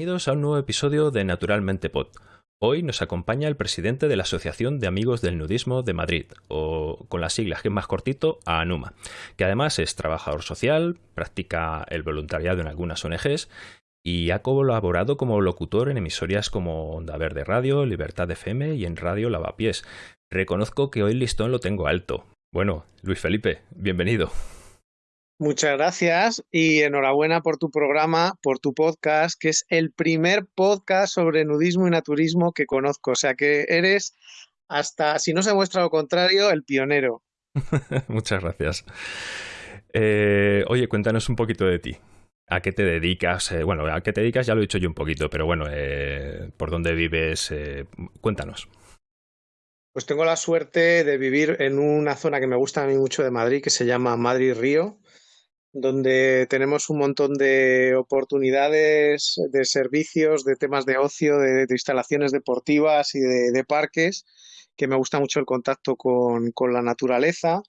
Bienvenidos a un nuevo episodio de Naturalmente Pod. Hoy nos acompaña el presidente de la Asociación de Amigos del Nudismo de Madrid, o con las siglas que es más cortito, ANUMA, que además es trabajador social, practica el voluntariado en algunas ONGs y ha colaborado como locutor en emisoras como Onda Verde Radio, Libertad FM y en Radio Lavapiés. Reconozco que hoy el listón lo tengo alto. Bueno, Luis Felipe, bienvenido. Muchas gracias y enhorabuena por tu programa, por tu podcast, que es el primer podcast sobre nudismo y naturismo que conozco. O sea que eres, hasta si no se muestra lo contrario, el pionero. Muchas gracias. Eh, oye, cuéntanos un poquito de ti. ¿A qué te dedicas? Eh, bueno, a qué te dedicas ya lo he dicho yo un poquito, pero bueno, eh, ¿por dónde vives? cuéntanos. Pues tengo la suerte de vivir en una zona que me gusta a mí mucho de Madrid, que se llama Madrid Río donde tenemos un montón de oportunidades de servicios, de temas de ocio, de, instalaciones deportivas y de, parques, que me gusta mucho el contacto con, con la naturaleza.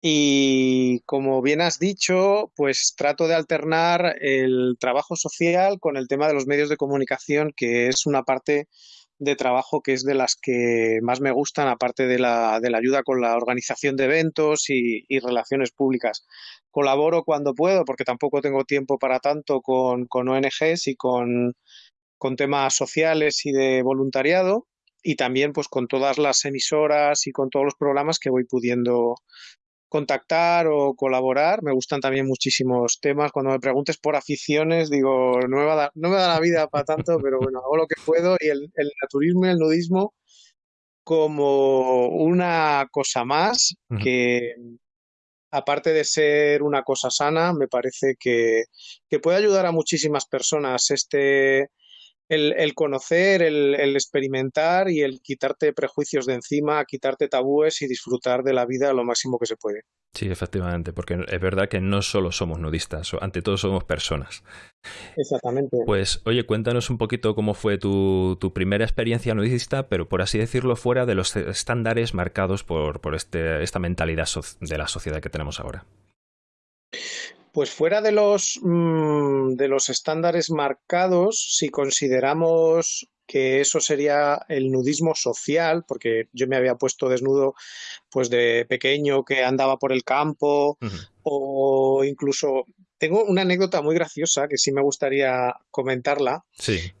Y como bien has dicho, pues trato de alternar el trabajo social con el tema de los medios de comunicación, que es una parte de trabajo que es de las que más me gustan, aparte de la, de la ayuda con la organización de eventos y, relaciones públicas. Colaboro cuando puedo, porque tampoco tengo tiempo para tanto con, con ONGs y con, con temas sociales y de voluntariado y también pues con todas las emisoras y con todos los programas que voy pudiendo contactar o colaborar. Me gustan también muchísimos temas. Cuando me preguntes por aficiones, digo, no me, da, no me da la vida para tanto, pero bueno, hago lo que puedo y el, naturismo y el nudismo como una cosa más que, aparte de ser una cosa sana, me parece que, que puede ayudar a muchísimas personas. Este, el, conocer, el, experimentar y el quitarte prejuicios de encima, quitarte tabúes y disfrutar de la vida lo máximo que se puede. Sí, efectivamente, porque es verdad que no solo somos nudistas, ante todo somos personas. Exactamente. Pues oye, cuéntanos un poquito cómo fue tu, primera experiencia nudista, pero por así decirlo, fuera de los estándares marcados por, por este, esta mentalidad de la sociedad que tenemos ahora. Pues fuera de los, mm, de los estándares marcados, si consideramos que eso sería el nudismo social, porque yo me había puesto desnudo pues de pequeño que andaba por el campo o incluso tengo una anécdota muy graciosa que sí me gustaría comentarla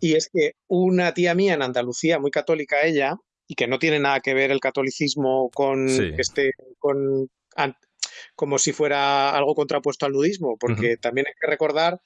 y es que una tía mía en Andalucía muy católica ella y que no tiene nada que ver el catolicismo con este con como si fuera algo contrapuesto al nudismo, porque también hay que recordar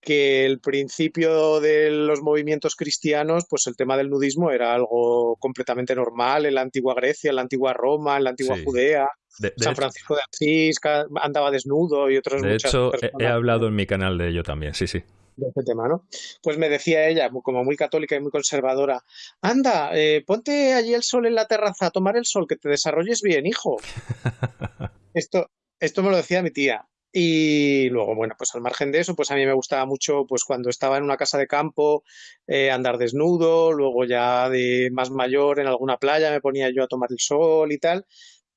que el principio de los movimientos cristianos, pues el tema del nudismo era algo completamente normal en la antigua Grecia, en la antigua Roma, en la antigua Judea. San Francisco de Asís andaba desnudo y otros De hecho, he hablado en mi canal de ello también, sí, sí de este tema, ¿no? Pues me decía ella, como muy católica y muy conservadora, anda, eh, ponte allí el sol en la terraza a tomar el sol, que te desarrolles bien, hijo. Esto, esto me lo decía mi tía. Y luego, bueno, pues al margen de eso, pues a mí me gustaba mucho, pues cuando estaba en una casa de campo, eh, andar desnudo, luego ya de más mayor en alguna playa me ponía yo a tomar el sol y tal,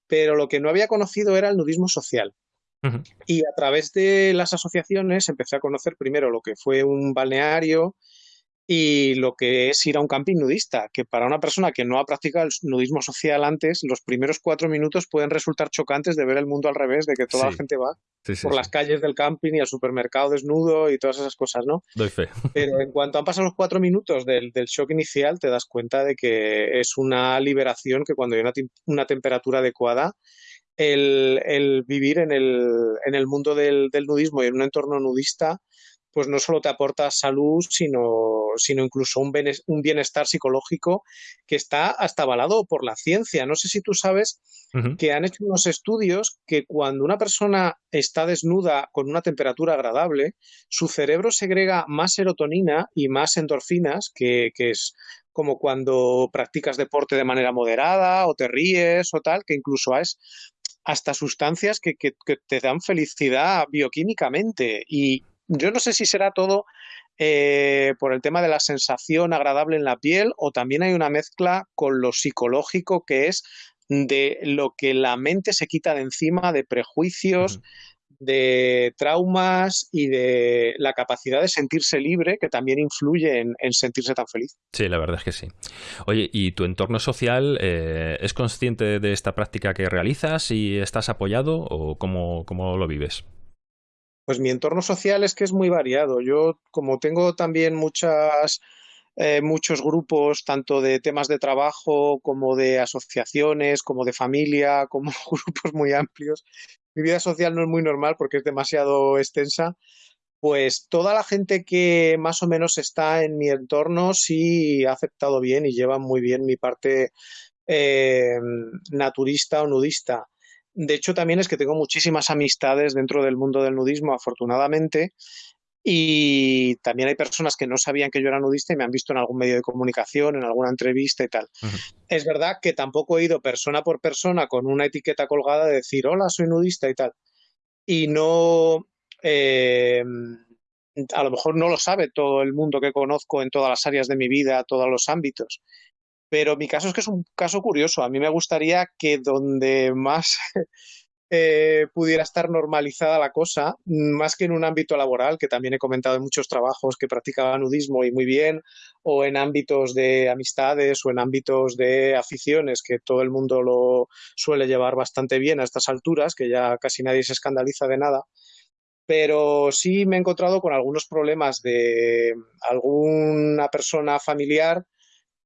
pero lo que no había conocido era el nudismo social. Y a través de las asociaciones empecé a conocer primero lo que fue un balneario y lo que es ir a un camping nudista, que para una persona que no ha practicado el nudismo social antes, los primeros cuatro minutos pueden resultar chocantes de ver el mundo al revés, de que toda la gente va por las calles del camping y al supermercado desnudo y todas esas cosas, ¿no? Doy fe. Pero en cuanto han pasado los cuatro minutos del, shock inicial, te das cuenta de que es una liberación que cuando hay una, temperatura adecuada, el, vivir en el, en el mundo del, del nudismo y en un entorno nudista pues no solo te aporta salud, sino, sino incluso un, bienestar psicológico que está hasta avalado por la ciencia. No sé si tú sabes que han hecho unos estudios que cuando una persona está desnuda con una temperatura agradable, su cerebro segrega más serotonina y más endorfinas, que, es como cuando practicas deporte de manera moderada o te ríes o tal, que incluso es hasta sustancias que, que, te dan felicidad bioquímicamente. Y, yo no sé si será todo eh, por el tema de la sensación agradable en la piel o también hay una mezcla con lo psicológico que es de lo que la mente se quita de encima, de prejuicios, de traumas y de la capacidad de sentirse libre, que también influye en, sentirse tan feliz. Sí, la verdad es que sí. Oye, ¿y tu entorno social eh, es consciente de esta práctica que realizas y estás apoyado o cómo, cómo lo vives? Pues mi entorno social es que es muy variado. Yo, como tengo también muchas eh, muchos grupos, tanto de temas de trabajo como de asociaciones, como de familia, como grupos muy amplios. Mi vida social no es muy normal porque es demasiado extensa. Pues toda la gente que más o menos está en mi entorno sí ha aceptado bien y lleva muy bien mi parte eh, naturista o nudista. De hecho, también es que tengo muchísimas amistades dentro del mundo del nudismo, afortunadamente, y también hay personas que no sabían que yo era nudista y me han visto en algún medio de comunicación, en alguna entrevista y tal. Es verdad que tampoco he ido persona por persona con una etiqueta colgada de decir, hola, soy nudista y tal. Y no, eh, a lo mejor no lo sabe todo el mundo que conozco en todas las áreas de mi vida, todos los ámbitos. Pero mi caso es que es un caso curioso. A mí me gustaría que donde más eh, pudiera estar normalizada la cosa, más que en un ámbito laboral, que también he comentado en muchos trabajos que practicaba nudismo y muy bien, o en ámbitos de amistades o en ámbitos de aficiones, que todo el mundo lo suele llevar bastante bien a estas alturas, que ya casi nadie se escandaliza de nada. Pero sí me he encontrado con algunos problemas de alguna persona familiar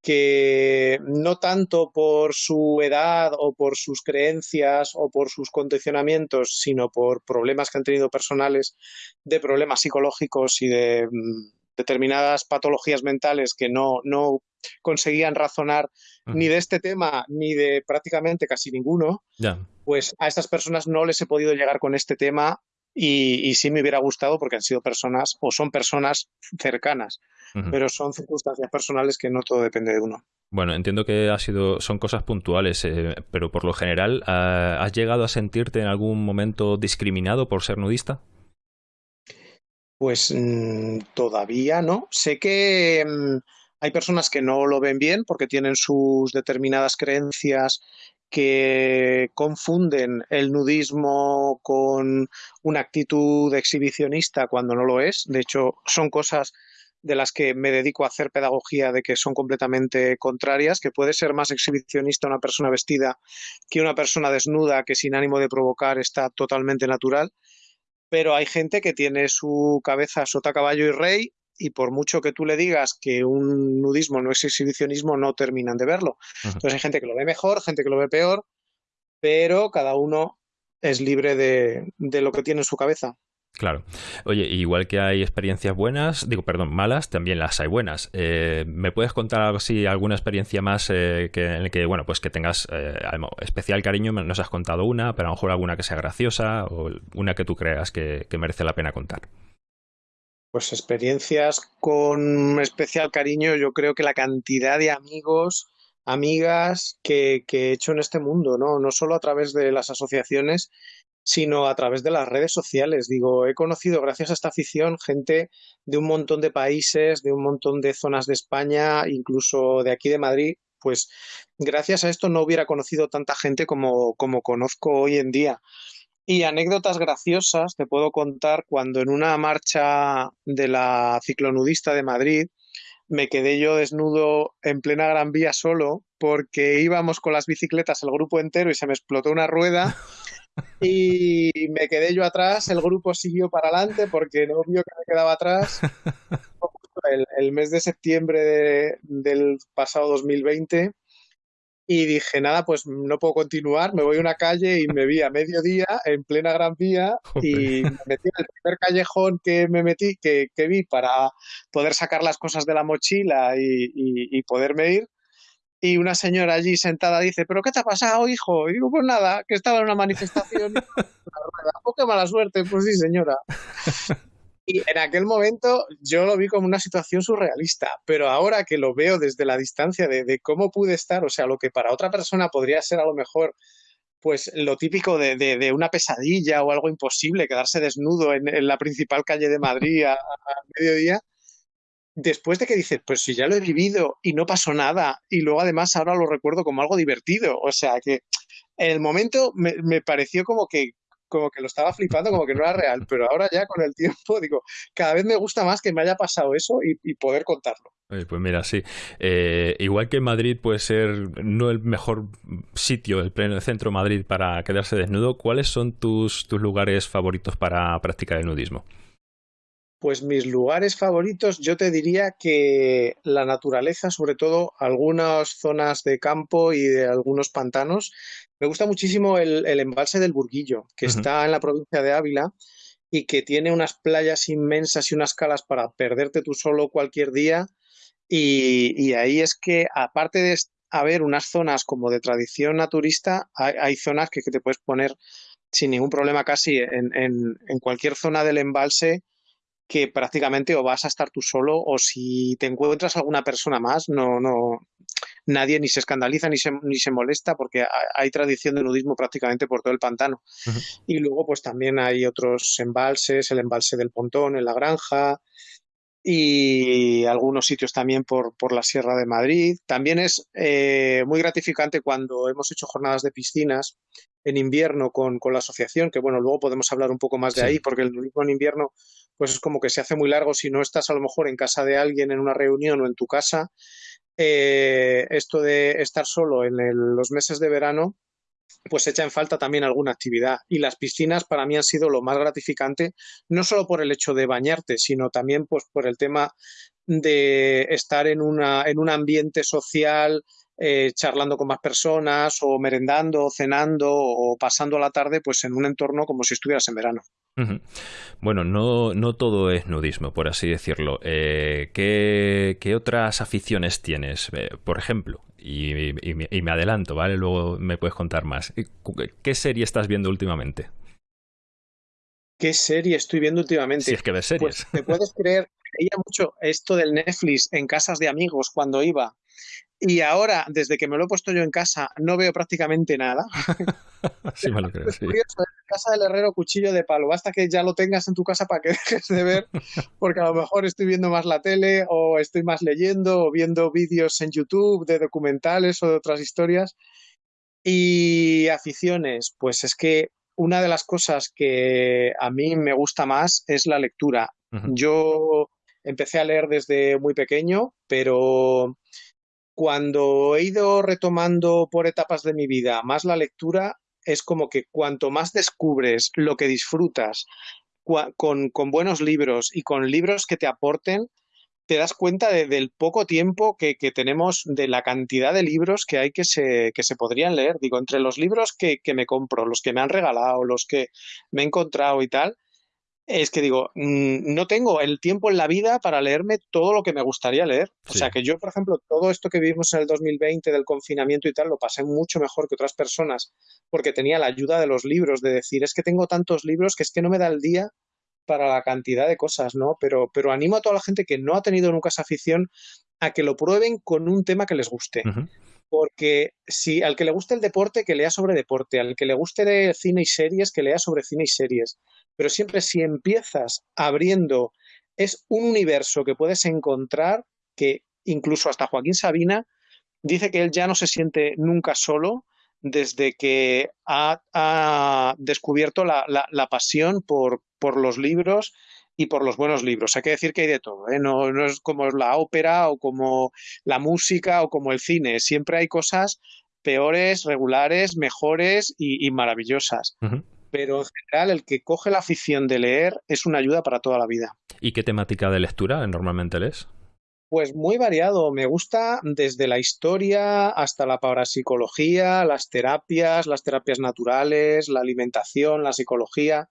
que no tanto por su edad o por sus creencias o por sus condicionamientos, sino por problemas que han tenido personales, de problemas psicológicos y de mm, determinadas patologías mentales que no, no conseguían razonar ni de este tema ni de prácticamente casi ninguno, pues a estas personas no les he podido llegar con este tema y, y sí me hubiera gustado porque han sido personas o son personas cercanas pero son circunstancias personales que no todo depende de uno. Bueno, entiendo que ha sido, son cosas puntuales, eh, pero por lo general, ah, ¿has llegado a sentirte en algún momento discriminado por ser nudista? Pues mm, todavía no. Sé que mm, hay personas que no lo ven bien porque tienen sus determinadas creencias que confunden el nudismo con una actitud exhibicionista cuando no lo es. De hecho, son cosas de las que me dedico a hacer pedagogía de que son completamente contrarias, que puede ser más exhibicionista una persona vestida que una persona desnuda que sin ánimo de provocar está totalmente natural, pero hay gente que tiene su cabeza sota caballo y rey y por mucho que tú le digas que un nudismo no es exhibicionismo, no terminan de verlo. Entonces hay gente que lo ve mejor, gente que lo ve peor, pero cada uno es libre de, de lo que tiene en su cabeza. Claro. Oye, igual que hay experiencias buenas, digo, perdón, malas, también las hay buenas. Eh, ¿Me puedes contar si alguna experiencia más eh, que, en la que, bueno, pues que tengas eh, especial cariño? Nos has contado una, pero a lo mejor alguna que sea graciosa o una que tú creas que, merece la pena contar. Pues experiencias con especial cariño, yo creo que la cantidad de amigos, amigas que, que he hecho en este mundo, ¿no? No solo a través de las asociaciones, sino a través de las redes sociales. Digo, he conocido gracias a esta afición gente de un montón de países, de un montón de zonas de España, incluso de aquí de Madrid. Pues gracias a esto no hubiera conocido tanta gente como, como conozco hoy en día. Y anécdotas graciosas te puedo contar cuando en una marcha de la ciclonudista de Madrid me quedé yo desnudo en plena Gran Vía solo porque íbamos con las bicicletas el grupo entero y se me explotó una rueda y me quedé yo atrás, el grupo siguió para adelante porque no vio que me quedaba atrás. El, mes de septiembre del pasado 2020 y dije, nada, pues no puedo continuar, me voy a una calle y me vi a mediodía en plena Gran Vía y me metí en el primer callejón que me metí, que, que vi para poder sacar las cosas de la mochila y, y poderme ir y una señora allí sentada dice, ¿pero qué te ha pasado, hijo? Y digo, pues nada, que estaba en una manifestación. qué mala suerte, pues sí, señora. Y en aquel momento yo lo vi como una situación surrealista, pero ahora que lo veo desde la distancia de, cómo pude estar, o sea, lo que para otra persona podría ser a lo mejor pues lo típico de, de, una pesadilla o algo imposible, quedarse desnudo en, la principal calle de Madrid a mediodía, después de que dices, pues si ya lo he vivido y no pasó nada, y luego además ahora lo recuerdo como algo divertido, o sea que en el momento me, pareció como que como que lo estaba flipando, como que no era real, pero ahora ya con el tiempo digo, cada vez me gusta más que me haya pasado eso y, poder contarlo. pues mira, sí. Eh, igual que Madrid puede ser no el mejor sitio, el pleno centro Madrid para quedarse desnudo, ¿cuáles son tus, tus lugares favoritos para practicar el nudismo? Pues mis lugares favoritos, yo te diría que la naturaleza, sobre todo algunas zonas de campo y de algunos pantanos. Me gusta muchísimo el, embalse del Burguillo, que está en la provincia de Ávila y que tiene unas playas inmensas y unas calas para perderte tú solo cualquier día. Y, ahí es que, aparte de haber unas zonas como de tradición naturista, hay, zonas que, te puedes poner sin ningún problema casi en, en cualquier zona del embalse que prácticamente o vas a estar tú solo o si te encuentras alguna persona más, no, no, nadie ni se escandaliza ni se, ni se molesta porque hay tradición de nudismo prácticamente por todo el pantano. Y luego pues también hay otros embalses, el embalse del Pontón en la granja y algunos sitios también por, por la Sierra de Madrid. También es eh, muy gratificante cuando hemos hecho jornadas de piscinas en invierno con, con, la asociación, que bueno, luego podemos hablar un poco más de ahí, porque el en invierno pues es como que se hace muy largo si no estás a lo mejor en casa de alguien en una reunión o en tu casa. Eh, esto de estar solo en los meses de verano, pues echa en falta también alguna actividad. Y las piscinas para mí han sido lo más gratificante, no solo por el hecho de bañarte, sino también pues, por el tema de estar en, una, en un ambiente social, eh, charlando con más personas o merendando, cenando o pasando la tarde pues en un entorno como si estuvieras en verano. Bueno, no, no todo es nudismo, por así decirlo. Eh, ¿qué, otras aficiones tienes? Eh, por ejemplo, y, me adelanto, ¿vale? Luego me puedes contar más. ¿Qué serie estás viendo últimamente? ¿Qué serie estoy viendo últimamente? Si es que ves series. Pues, ¿Te puedes creer? Veía mucho esto del Netflix en casas de amigos cuando iba y ahora, desde que me lo he puesto yo en casa, no veo prácticamente nada. sí, me lo creo, sí. casa del herrero, cuchillo de palo. Basta que ya lo tengas en tu casa para que dejes de ver, porque a lo mejor estoy viendo más la tele, o estoy más leyendo, o viendo vídeos en YouTube de documentales o de otras historias. Y aficiones, pues es que una de las cosas que a mí me gusta más es la lectura. Yo empecé a leer desde muy pequeño, pero cuando he ido retomando por etapas de mi vida más la lectura, es como que cuanto más descubres lo que disfrutas con, buenos libros y con libros que te aporten, te das cuenta del poco tiempo que, tenemos, de la cantidad de libros que hay que se, que se podrían leer. Digo, entre los libros que, que me compro, los que me han regalado, los que me he encontrado y tal, es que digo, mm, no tengo el tiempo en la vida para leerme todo lo que me gustaría leer. O sea que yo, por ejemplo, todo esto que vivimos en el 2020 del confinamiento y tal, lo pasé mucho mejor que otras personas porque tenía la ayuda de los libros, de decir, es que tengo tantos libros que es que no me da el día para la cantidad de cosas, ¿no? Pero, pero animo a toda la gente que no ha tenido nunca esa afición a que lo prueben con un tema que les guste. Porque si al que le guste el deporte, que lea sobre deporte, al que le guste cine y series, que lea sobre cine y series pero siempre si empiezas abriendo, es un universo que puedes encontrar que incluso hasta Joaquín Sabina dice que él ya no se siente nunca solo desde que ha, descubierto la, pasión por, por, los libros y por los buenos libros. Hay que decir que hay de todo, ¿eh? no, es como la ópera o como la música o como el cine. Siempre hay cosas peores, regulares, mejores y, maravillosas pero en general el que coge la afición de leer es una ayuda para toda la vida. ¿Y qué temática de lectura normalmente lees? Pues muy variado. Me gusta desde la historia hasta la parapsicología, las terapias, las terapias naturales, la alimentación, la psicología.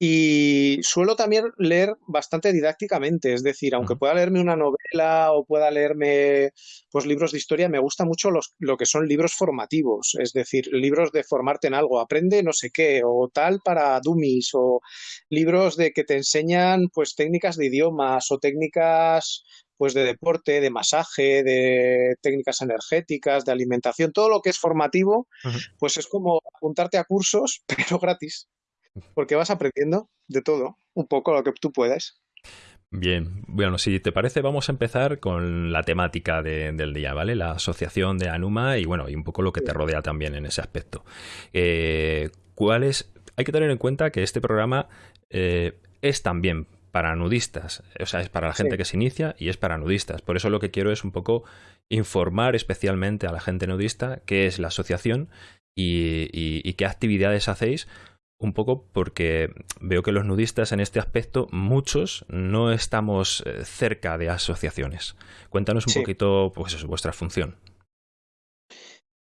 Y suelo también leer bastante didácticamente, es decir, aunque pueda leerme una novela o pueda leerme pues libros de historia, me gusta mucho los, lo que son libros formativos, es decir, libros de formarte en algo, aprende no sé qué, o tal para dummies, o libros de que te enseñan pues técnicas de idiomas o técnicas pues de deporte, de masaje, de técnicas energéticas, de alimentación, todo lo que es formativo, pues es como apuntarte a cursos, pero gratis porque vas aprendiendo de todo, un poco lo que tú puedas. Bien, bueno, si te parece, vamos a empezar con la temática del día, ¿vale? La asociación de Anuma y bueno, y un poco lo que te rodea también en ese aspecto. Eh, ¿Cuál es hay que tener en cuenta que este programa eh, es también para nudistas, o sea, es para la gente que se inicia y es para nudistas. Por eso lo que quiero es un poco informar especialmente a la gente nudista qué es la asociación y qué actividades hacéis, un poco porque veo que los nudistas en este aspecto, muchos no estamos eh, cerca de asociaciones. Cuéntanos un poquito, pues vuestra función.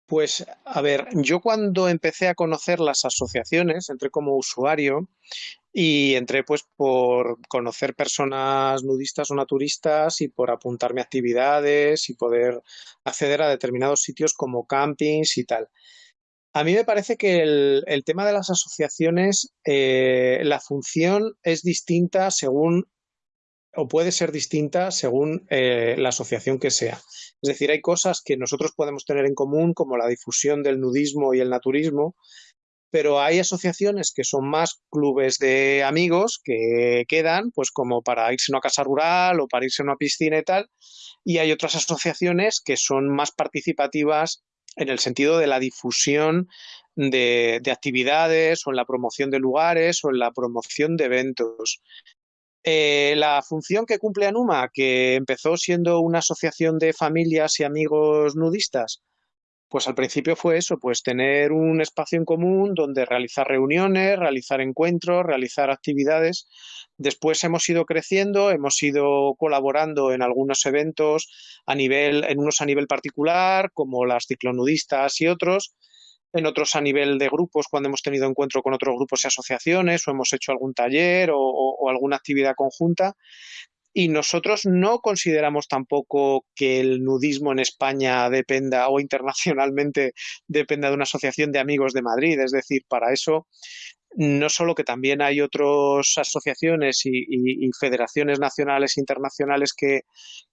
Pues, a ver, yo cuando empecé a conocer las asociaciones, entré como usuario y entré pues por conocer personas nudistas o naturistas y por apuntarme a actividades y poder acceder a determinados sitios como campings y tal. A mí me parece que el, tema de las asociaciones, eh, la función es distinta según, o puede ser distinta según eh, la asociación que sea. Es decir, hay cosas que nosotros podemos tener en común, como la difusión del nudismo y el naturismo, pero hay asociaciones que son más clubes de amigos que quedan, pues como para irse a una casa rural o para irse a una piscina y tal, y hay otras asociaciones que son más participativas en el sentido de la difusión de, actividades o en la promoción de lugares o en la promoción de eventos. Eh, la función que cumple Anuma, que empezó siendo una asociación de familias y amigos nudistas, pues al principio fue eso, pues tener un espacio en común donde realizar reuniones, realizar encuentros, realizar actividades. Después hemos ido creciendo, hemos ido colaborando en algunos eventos a nivel, en unos a nivel particular, como las ciclonudistas y otros, en otros a nivel de grupos cuando hemos tenido encuentro con otros grupos y asociaciones o hemos hecho algún taller o alguna actividad conjunta y nosotros no consideramos tampoco que el nudismo en España dependa o internacionalmente dependa de una asociación de amigos de Madrid. Es decir, para eso no solo que también hay otras asociaciones y, federaciones nacionales e internacionales que,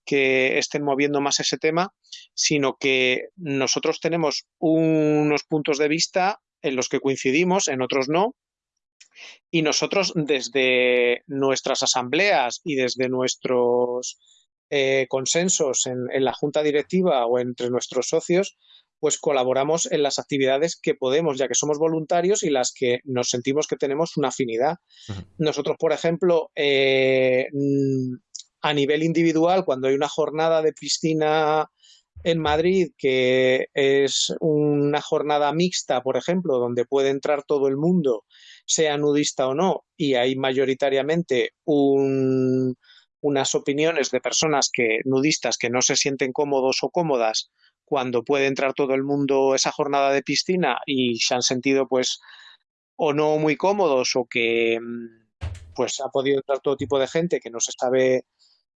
que, estén moviendo más ese tema, sino que nosotros tenemos unos puntos de vista en los que coincidimos, en otros no, y nosotros desde nuestras asambleas y desde nuestros eh, consensos en, la junta directiva o entre nuestros socios, pues colaboramos en las actividades que podemos, ya que somos voluntarios y las que nos sentimos que tenemos una afinidad. Nosotros, por ejemplo, eh, mm, a nivel individual, cuando hay una jornada de piscina en Madrid, que es una jornada mixta, por ejemplo, donde puede entrar todo el mundo sea nudista o no, y hay mayoritariamente unas opiniones de personas que nudistas que no se sienten cómodos o cómodas cuando puede entrar todo el mundo esa jornada de piscina y se han sentido pues o no muy cómodos o que pues ha podido entrar todo tipo de gente que no se sabe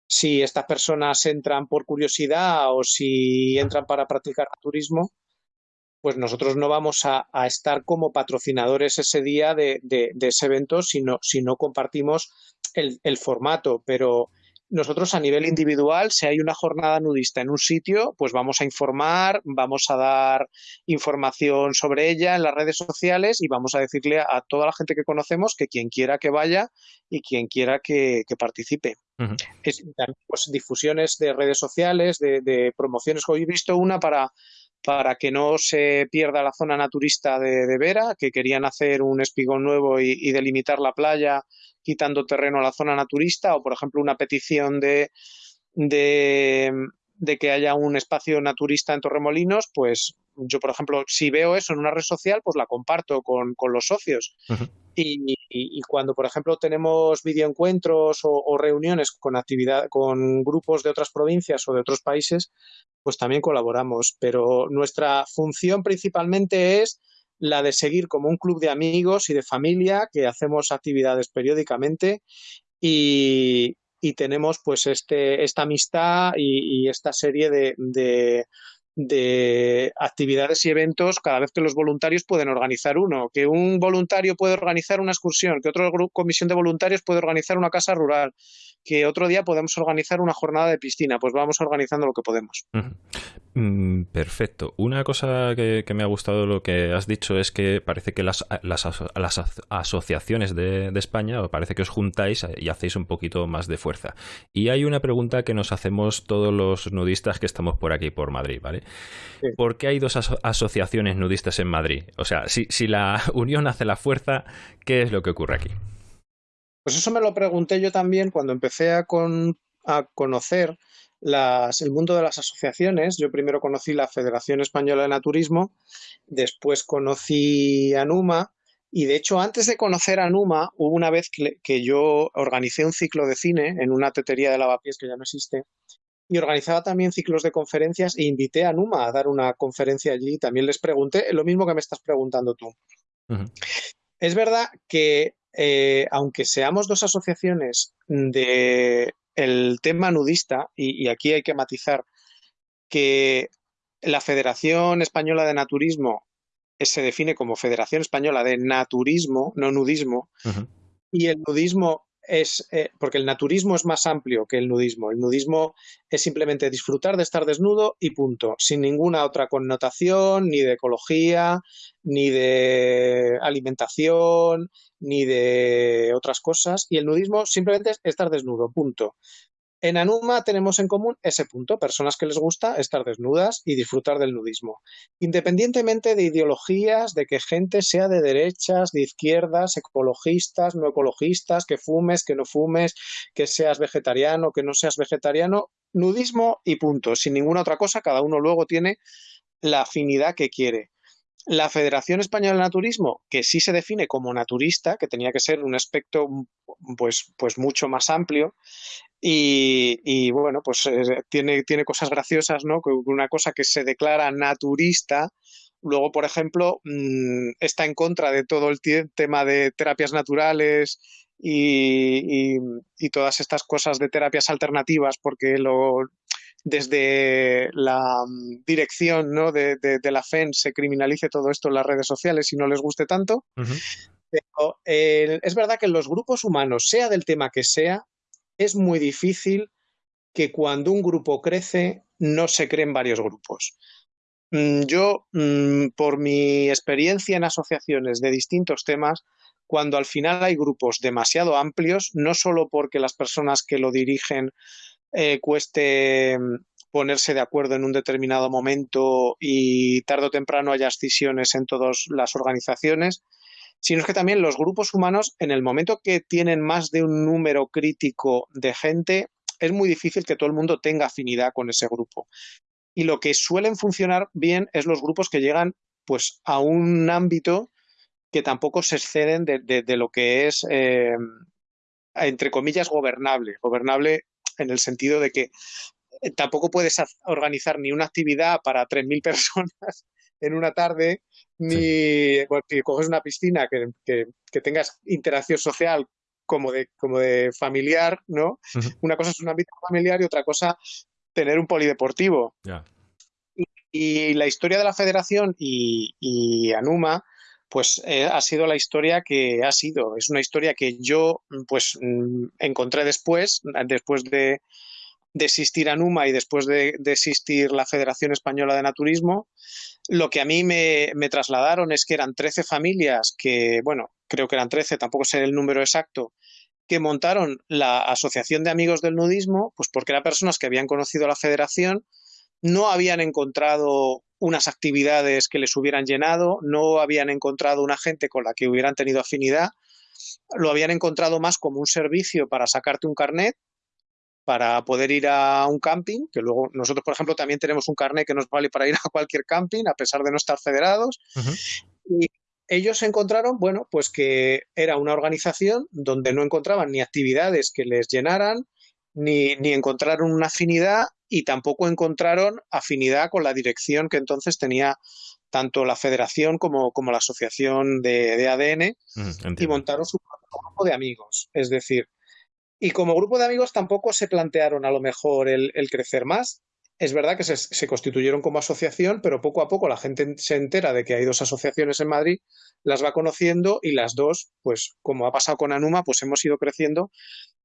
si estas personas entran por curiosidad o si entran para practicar turismo pues nosotros no vamos a, estar como patrocinadores ese día de, ese evento si no, si no compartimos el, formato, pero nosotros a nivel individual, si hay una jornada nudista en un sitio, pues vamos a informar, vamos a dar información sobre ella en las redes sociales y vamos a decirle a, toda la gente que conocemos que quien quiera que vaya y quien quiera que, participe. pues, difusiones de redes sociales, de, de promociones. Hoy he visto una para para que no se pierda la zona naturista de, Vera, que querían hacer un espigón nuevo y, delimitar la playa quitando terreno a la zona naturista, o por ejemplo una petición de, de, que haya un espacio naturista en Torremolinos, pues yo, por ejemplo, si veo eso en una red social, pues la comparto con, los socios. Y, cuando, por ejemplo, tenemos videoencuentros o, o reuniones con actividad, con grupos de otras provincias o de otros países, pues también colaboramos. Pero nuestra función principalmente es la de seguir como un club de amigos y de familia que hacemos actividades periódicamente y, tenemos pues este, esta amistad y, esta serie de actividades y eventos cada vez que los voluntarios pueden organizar uno, que un voluntario puede organizar una excursión, que otra comisión de voluntarios puede organizar una casa rural, que otro día podemos organizar una jornada de piscina, pues vamos organizando lo que podemos. Mm, perfecto. Una cosa que, me ha gustado lo que has dicho es que parece que las, las, asociaciones de, de, España, parece que os juntáis y hacéis un poquito más de fuerza. Y hay una pregunta que nos hacemos todos los nudistas que estamos por aquí, por Madrid, ¿vale? ¿por qué hay dos asociaciones nudistas en Madrid? O sea, si, si la unión hace la fuerza, ¿qué es lo que ocurre aquí? Pues eso me lo pregunté yo también cuando empecé a, a conocer las, el mundo de las asociaciones. Yo primero conocí la Federación Española de Naturismo, después conocí a NUMA y de hecho antes de conocer a NUMA hubo una vez que, yo organicé un ciclo de cine en una tetería de lavapiés que ya no existe y organizaba también ciclos de conferencias e invité a NUMA a dar una conferencia allí. También les pregunté lo mismo que me estás preguntando tú. Es verdad que eh, aunque seamos dos asociaciones de el tema nudista, y, aquí hay que matizar que la Federación Española de Naturismo se define como Federación Española de Naturismo, no nudismo, y el nudismo es, eh, porque el naturismo es más amplio que el nudismo. El nudismo es simplemente disfrutar de estar desnudo y punto, sin ninguna otra connotación, ni de ecología, ni de alimentación, ni de otras cosas. Y el nudismo simplemente es estar desnudo, punto. En Anuma tenemos en común ese punto, personas que les gusta estar desnudas y disfrutar del nudismo. Independientemente de ideologías, de que gente sea de derechas, de izquierdas, ecologistas, no ecologistas, que fumes, que no fumes, que seas vegetariano, que no seas vegetariano, nudismo y punto, sin ninguna otra cosa, cada uno luego tiene la afinidad que quiere. La Federación Española de Naturismo, que sí se define como naturista, que tenía que ser un aspecto pues, pues mucho más amplio, y, bueno, pues eh, tiene, tiene cosas graciosas, ¿no? Una cosa que se declara naturista, luego, por ejemplo, mm, está en contra de todo el tema de terapias naturales y, todas estas cosas de terapias alternativas, porque lo, desde la mm, dirección ¿no? de, la FEN se criminalice todo esto en las redes sociales y no les guste tanto. Pero es verdad que en los grupos humanos, sea del tema que sea, es muy difícil que cuando un grupo crece no se creen varios grupos. Mm, yo, mm, por mi experiencia en asociaciones de distintos temas, cuando al final hay grupos demasiado amplios, no solo porque las personas que lo dirigen eh, cueste mm, ponerse de acuerdo en un determinado momento y tarde o temprano haya escisiones en todas las organizaciones, sino es que también los grupos humanos, en el momento que tienen más de un número crítico de gente, es muy difícil que todo el mundo tenga afinidad con ese grupo. Y lo que suelen funcionar bien es los grupos que llegan pues a un ámbito que tampoco se exceden de, lo que es, eh, entre comillas, gobernable. Gobernable en el sentido de que eh, tampoco puedes organizar ni una actividad para 3.000 personas en una tarde ni si coges una piscina que, tengas interacción social como de, como de familiar, ¿no? Una cosa es un ámbito familiar y otra cosa tener un polideportivo. Y, la historia de la federación y, Anuma, pues eh, ha sido la historia que ha sido. Es una historia que yo, pues, mm, encontré después, después de, de existir Anuma y después de, de existir la Federación Española de Naturismo, lo que a mí me, trasladaron es que eran 13 familias que, bueno, creo que eran 13, tampoco sé el número exacto, que montaron la Asociación de Amigos del Nudismo, pues porque eran personas que habían conocido a la federación, no habían encontrado unas actividades que les hubieran llenado, no habían encontrado una gente con la que hubieran tenido afinidad, lo habían encontrado más como un servicio para sacarte un carnet para poder ir a un camping, que luego nosotros, por ejemplo, también tenemos un carnet que nos vale para ir a cualquier camping, a pesar de no estar federados. Y ellos encontraron, bueno, pues que era una organización donde no encontraban ni actividades que les llenaran, ni, ni encontraron una afinidad y tampoco encontraron afinidad con la dirección que entonces tenía tanto la federación como, como la asociación de, ADN y montaron su grupo de amigos. Es decir, y como grupo de amigos tampoco se plantearon a lo mejor el, crecer más. Es verdad que se, constituyeron como asociación, pero poco a poco la gente se entera de que hay dos asociaciones en Madrid, las va conociendo y las dos, pues como ha pasado con Anuma, pues hemos ido creciendo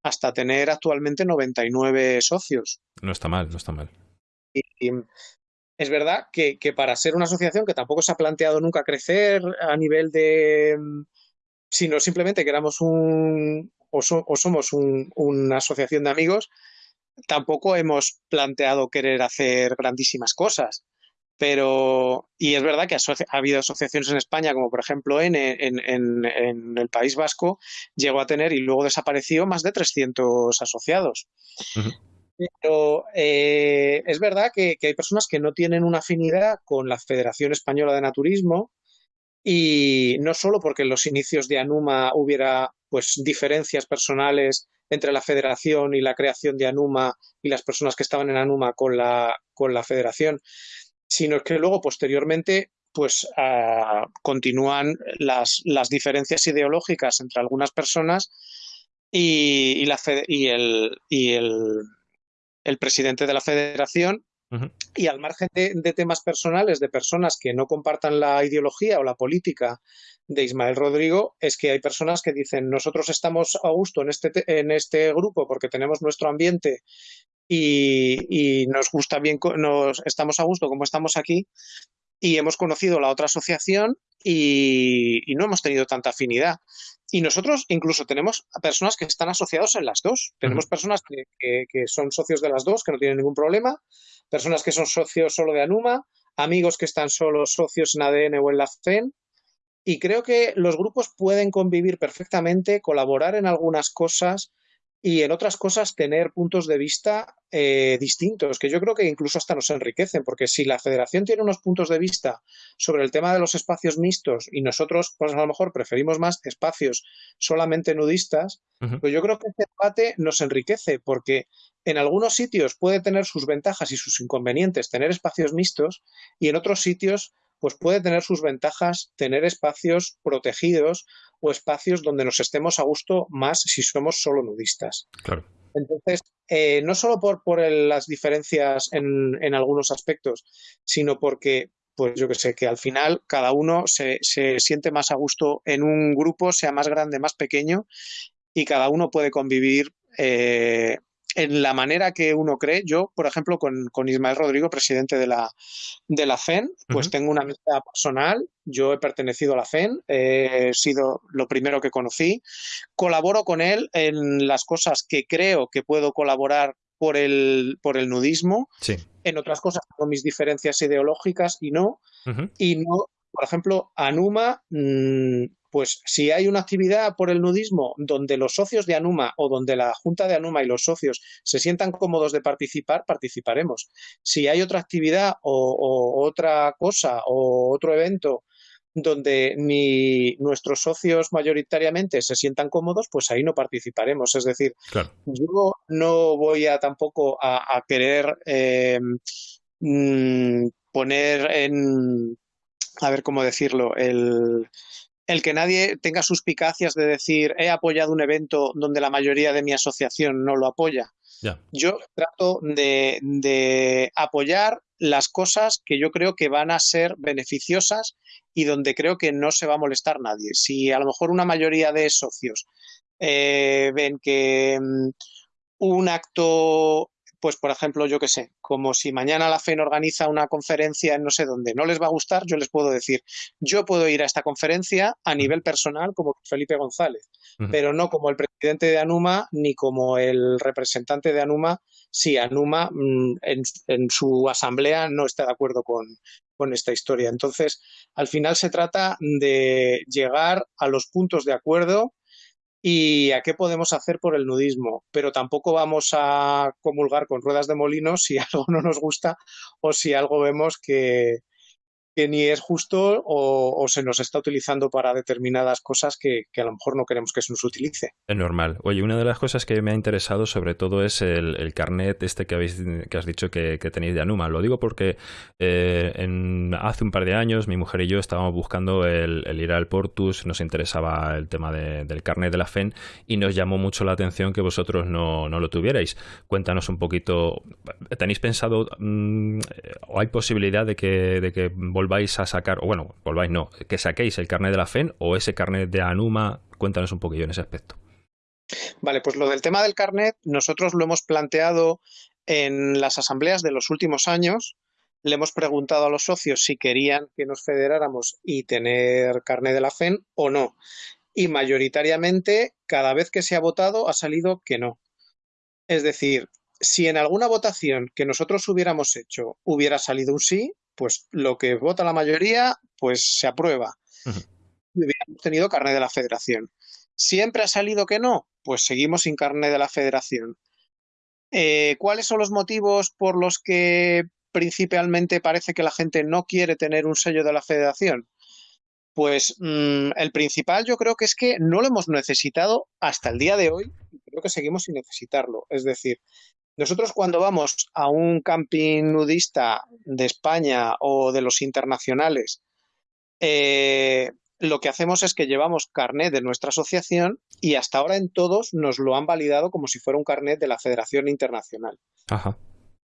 hasta tener actualmente 99 socios. No está mal, no está mal. Y, es verdad que, que, para ser una asociación que tampoco se ha planteado nunca crecer a nivel de, sino simplemente que éramos un, o, somos una asociación de amigos, tampoco hemos planteado querer hacer grandísimas cosas. Pero, y es verdad que ha habido asociaciones en España, como por ejemplo en, en, el País Vasco, llegó a tener y luego desapareció más de 300 asociados. Pero eh, es verdad que, hay personas que no tienen una afinidad con la Federación Española de Naturismo y no solo porque en los inicios de Anuma hubiera pues diferencias personales entre la federación y la creación de Anuma y las personas que estaban en Anuma con la, con la federación, sino que luego posteriormente pues ah, continúan las, las, diferencias ideológicas entre algunas personas y, la y, el, y el, el, presidente de la federación y al margen de, temas personales de personas que no compartan la ideología o la política de Ismael Rodrigo es que hay personas que dicen nosotros estamos a gusto en este, en este grupo porque tenemos nuestro ambiente y, nos gusta bien, nos estamos a gusto como estamos aquí y hemos conocido la otra asociación y, no hemos tenido tanta afinidad. Y nosotros incluso tenemos personas que están asociados en las dos. Tenemos personas que, que, son socios de las dos, que no tienen ningún problema, personas que son socios solo de Anuma, amigos que están solo socios en ADN o en la FEN. Y creo que los grupos pueden convivir perfectamente, colaborar en algunas cosas y en otras cosas tener puntos de vista eh, distintos, que yo creo que incluso hasta nos enriquecen, porque si la federación tiene unos puntos de vista sobre el tema de los espacios mixtos y nosotros, pues a lo mejor preferimos más espacios solamente nudistas, pues yo creo que este debate nos enriquece, porque en algunos sitios puede tener sus ventajas y sus inconvenientes tener espacios mixtos y en otros sitios pues puede tener sus ventajas tener espacios protegidos o espacios donde nos estemos a gusto más si somos solo nudistas. Claro. Entonces, eh, no solo por, por las diferencias en, en, algunos aspectos, sino porque, pues yo que sé, que al final cada uno se, se siente más a gusto en un grupo, sea más grande, más pequeño, y cada uno puede convivir eh, en la manera que uno cree. Yo, por ejemplo, con, Ismael Rodrigo, presidente de la, de la FEN, pues tengo una amistad personal. Yo he pertenecido a la FEN, he sido lo primero que conocí. Colaboro con él en las cosas que creo que puedo colaborar por el, por el nudismo. En otras cosas, con mis diferencias ideológicas y no. Y no, por ejemplo, Anuma, mm, pues si hay una actividad por el nudismo donde los socios de Anuma o donde la Junta de Anuma y los socios se sientan cómodos de participar, participaremos. Si hay otra actividad o, otra cosa o otro evento donde ni nuestros socios mayoritariamente se sientan cómodos, pues ahí no participaremos. Es decir, yo no voy a tampoco a, querer eh, mm, poner en, a ver cómo decirlo, el, el que nadie tenga suspicacias de decir he apoyado un evento donde la mayoría de mi asociación no lo apoya. Yo trato de, apoyar las cosas que yo creo que van a ser beneficiosas y donde creo que no se va a molestar nadie. Si a lo mejor una mayoría de socios eh, ven que mm, un acto pues por ejemplo, yo qué sé, como si mañana la FEN organiza una conferencia en no sé dónde, no les va a gustar, yo les puedo decir, yo puedo ir a esta conferencia a nivel personal como Felipe González, pero no como el presidente de Anuma ni como el representante de Anuma si Anuma mm, en, su asamblea no está de acuerdo con, con esta historia. Entonces, al final se trata de llegar a los puntos de acuerdo y a qué podemos hacer por el nudismo, pero tampoco vamos a comulgar con ruedas de molino si algo no nos gusta o si algo vemos que, que ni es justo o, se nos está utilizando para determinadas cosas que, a lo mejor no queremos que se nos utilice. Es normal. Oye, una de las cosas que me ha interesado sobre todo es el, carnet este que habéis que has dicho que, tenéis de Anuma. Lo digo porque eh, hace un par de años mi mujer y yo estábamos buscando el, ir al Portus, nos interesaba el tema del carnet de la FEN y nos llamó mucho la atención que vosotros no, lo tuvierais. Cuéntanos un poquito, ¿tenéis pensado mm, o hay posibilidad de que, de que volváis a sacar, o bueno, volváis no, que saquéis el carnet de la FEN o ese carnet de Anuma. Cuéntanos un poquillo en ese aspecto. Vale, pues lo del tema del carnet, nosotros lo hemos planteado en las asambleas de los últimos años. Le hemos preguntado a los socios si querían que nos federáramos y tener carnet de la FEN o no. Y mayoritariamente, cada vez que se ha votado, ha salido que no. Es decir, si en alguna votación que nosotros hubiéramos hecho hubiera salido un sí, pues lo que vota la mayoría, pues se aprueba. Y hubiéramos tenido carnet de la federación. ¿Siempre ha salido que no? Pues seguimos sin carnet de la federación. Eh, ¿Cuáles son los motivos por los que principalmente parece que la gente no quiere tener un sello de la federación? Pues mm, el principal yo creo que es que no lo hemos necesitado hasta el día de hoy y creo que seguimos sin necesitarlo. Es decir, nosotros cuando vamos a un camping nudista de España o de los internacionales, eh, lo que hacemos es que llevamos carnet de nuestra asociación y hasta ahora en todos nos lo han validado como si fuera un carnet de la Federación Internacional. Ajá.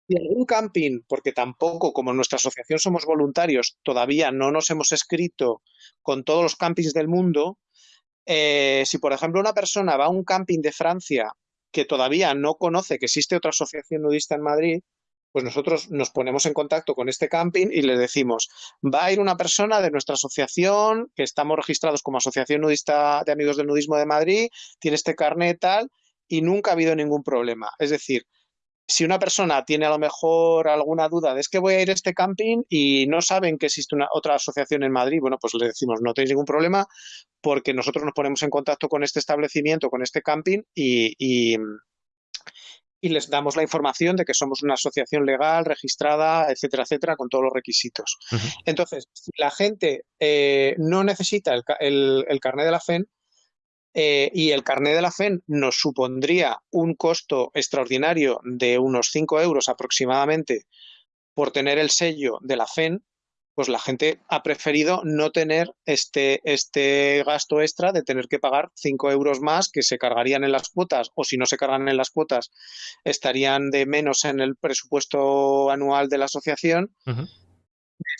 Y algún camping, porque tampoco, como en nuestra asociación somos voluntarios, todavía no nos hemos escrito con todos los campings del mundo, eh, si por ejemplo una persona va a un camping de Francia que todavía no conoce que existe otra asociación nudista en Madrid, pues nosotros nos ponemos en contacto con este camping y le decimos, va a ir una persona de nuestra asociación, que estamos registrados como Asociación Nudista de Amigos del Nudismo de Madrid, tiene este carnet tal, y nunca ha habido ningún problema. Es decir, si una persona tiene a lo mejor alguna duda de es que voy a ir a este camping y no saben que existe una otra asociación en Madrid, bueno, pues le decimos no tenéis ningún problema porque nosotros nos ponemos en contacto con este establecimiento, con este camping y, y les damos la información de que somos una asociación legal, registrada, etcétera, etcétera, con todos los requisitos. Entonces, si la gente eh, no necesita el, el, carnet de la FEN eh, y el carnet de la FEN nos supondría un costo extraordinario de unos 5 euros aproximadamente por tener el sello de la FEN, pues la gente ha preferido no tener este, este gasto extra de tener que pagar 5 euros más que se cargarían en las cuotas o si no se cargan en las cuotas estarían de menos en el presupuesto anual de la asociación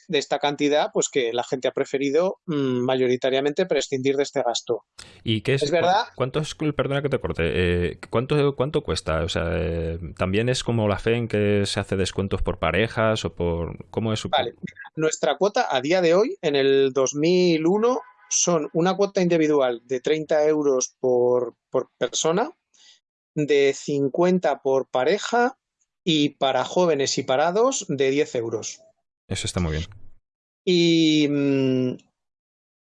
de esta cantidad, pues que la gente ha preferido mm, mayoritariamente prescindir de este gasto. ¿Y qué es? ¿Es verdad? ¿Cuánto es, perdona que te corte, eh, ¿cuánto, ¿cuánto cuesta? O sea, eh, ¿también es como la fe en que se hace descuentos por parejas o por... ¿Cómo es? Vale, nuestra cuota a día de hoy, en el 2001, son una cuota individual de 30 euros por, por persona, de 50 por pareja y para jóvenes y parados de 10 euros. Eso está muy bien. Y mm,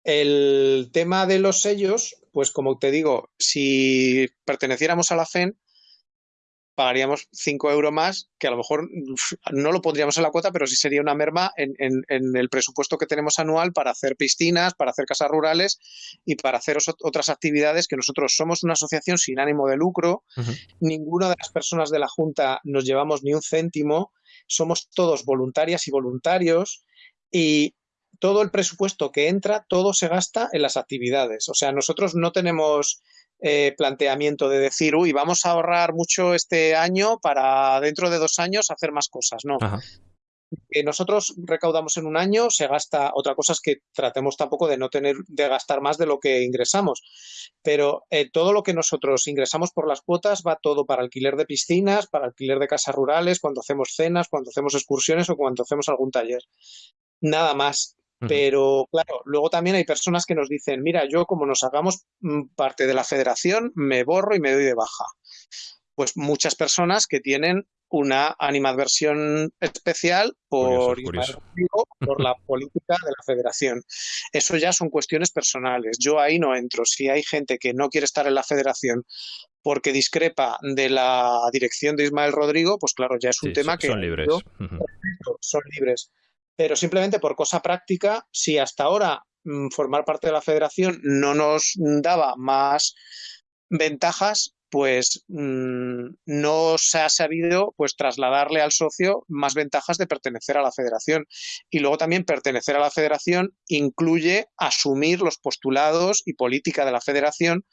el tema de los sellos, pues como te digo, si perteneciéramos a la FEN, pagaríamos 5 euros más, que a lo mejor no lo pondríamos en la cuota, pero sí sería una merma en, el presupuesto que tenemos anual para hacer piscinas, para hacer casas rurales y para hacer otras actividades que nosotros somos una asociación sin ánimo de lucro. Ninguna de las personas de la Junta nos llevamos ni un céntimo somos todos voluntarias y voluntarios y todo el presupuesto que entra, todo se gasta en las actividades. O sea, nosotros no tenemos eh, planteamiento de decir, uy, vamos a ahorrar mucho este año para dentro de dos años hacer más cosas. No que nosotros recaudamos en un año se gasta, otra cosa es que tratemos tampoco de no tener, de gastar más de lo que ingresamos, pero eh, todo lo que nosotros ingresamos por las cuotas va todo para alquiler de piscinas, para alquiler de casas rurales, cuando hacemos cenas, cuando hacemos excursiones o cuando hacemos algún taller. Nada más. Pero claro, luego también hay personas que nos dicen, mira, yo como nos hagamos mm, parte de la federación, me borro y me doy de baja. Pues muchas personas que tienen una animadversión especial por, por la política de la federación. Eso ya son cuestiones personales. Yo ahí no entro. Si hay gente que no quiere estar en la federación porque discrepa de la dirección de Ismael Rodrigo, pues claro, ya es un tema que... Son libres. Son libres. Pero simplemente por cosa práctica, si hasta ahora mm, formar parte de la federación no nos daba más ventajas, pues mm, no se ha sabido pues trasladarle al socio más ventajas de pertenecer a la federación. Y luego también pertenecer a la federación incluye asumir los postulados y política de la federación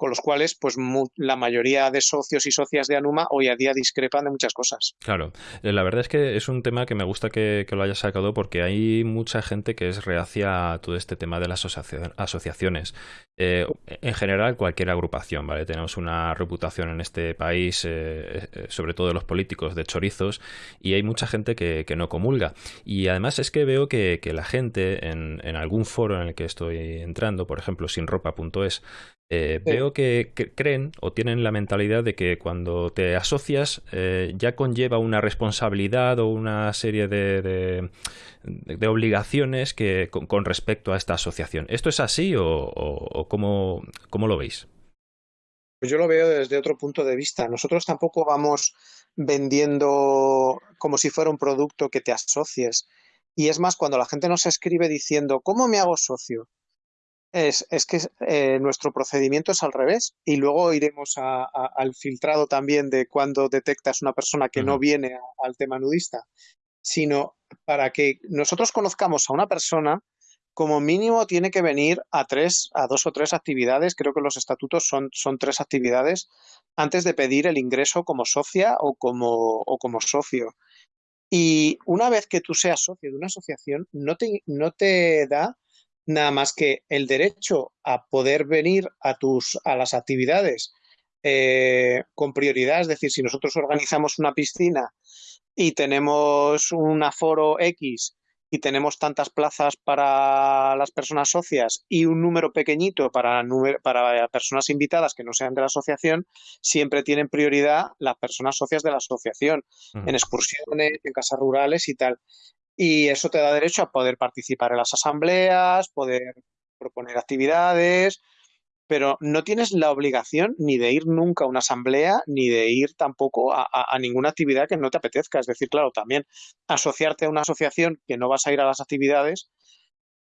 con los cuales pues la mayoría de socios y socias de Anuma hoy a día discrepan de muchas cosas. Claro, eh, la verdad es que es un tema que me gusta que, lo hayas sacado porque hay mucha gente que es reacia a todo este tema de las asociaciones. Eh, en general, cualquier agrupación, ¿vale? Tenemos una reputación en este país, eh, sobre todo los políticos, de chorizos, y hay mucha gente que, no comulga. Y además es que veo que, la gente en, en, algún foro en el que estoy entrando, por ejemplo, sinropa.es, eh, veo que, creen o tienen la mentalidad de que cuando te asocias eh, ya conlleva una responsabilidad o una serie de, de, obligaciones que, con, respecto a esta asociación. ¿Esto es así o, o, cómo, cómo lo veis? Pues yo lo veo desde otro punto de vista. Nosotros tampoco vamos vendiendo como si fuera un producto que te asocies. Y es más, cuando la gente nos escribe diciendo, ¿cómo me hago socio? Es, es que eh, nuestro procedimiento es al revés y luego iremos al filtrado también de cuando detectas una persona que no viene al tema nudista, sino para que nosotros conozcamos a una persona, como mínimo tiene que venir a tres, a dos o tres actividades, creo que los estatutos son, son tres actividades, antes de pedir el ingreso como socia o como, o como socio. Y una vez que tú seas socio de una asociación, no te, no te da nada más que el derecho a poder venir a, tus, a las actividades eh, con prioridad. Es decir, si nosotros organizamos una piscina y tenemos un aforo X y tenemos tantas plazas para las personas socias y un número pequeñito para, para personas invitadas que no sean de la asociación, siempre tienen prioridad las personas socias de la asociación, en excursiones, en casas rurales y tal. Y eso te da derecho a poder participar en las asambleas, poder proponer actividades, pero no tienes la obligación ni de ir nunca a una asamblea, ni de ir tampoco a, ninguna actividad que no te apetezca. Es decir, claro, también asociarte a una asociación que no vas a ir a las actividades,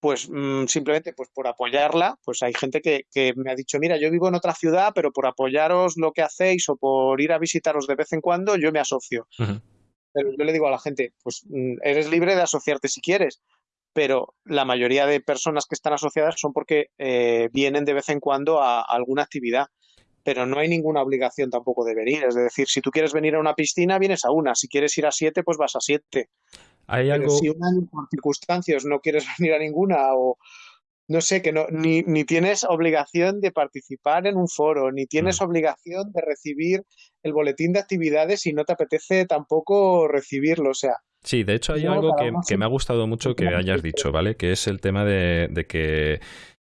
pues mm, simplemente pues por apoyarla, pues hay gente que, me ha dicho, mira, yo vivo en otra ciudad, pero por apoyaros lo que hacéis o por ir a visitaros de vez en cuando, yo me asocio. Pero yo le digo a la gente, pues mm, eres libre de asociarte si quieres, pero la mayoría de personas que están asociadas son porque eh, vienen de vez en cuando a, alguna actividad, pero no hay ninguna obligación tampoco de venir. Es decir, si tú quieres venir a una piscina, vienes a una. Si quieres ir a siete, pues vas a siete. ¿Hay algo... Si por circunstancias no quieres venir a ninguna o no sé, que no, ni, ni tienes obligación de participar en un foro, ni tienes mm. obligación de recibir el boletín de actividades y no te apetece tampoco recibirlo. O sea, Sí, de hecho hay algo que, me ha gustado mucho que hayas dicho, ¿vale? Que es el tema de, que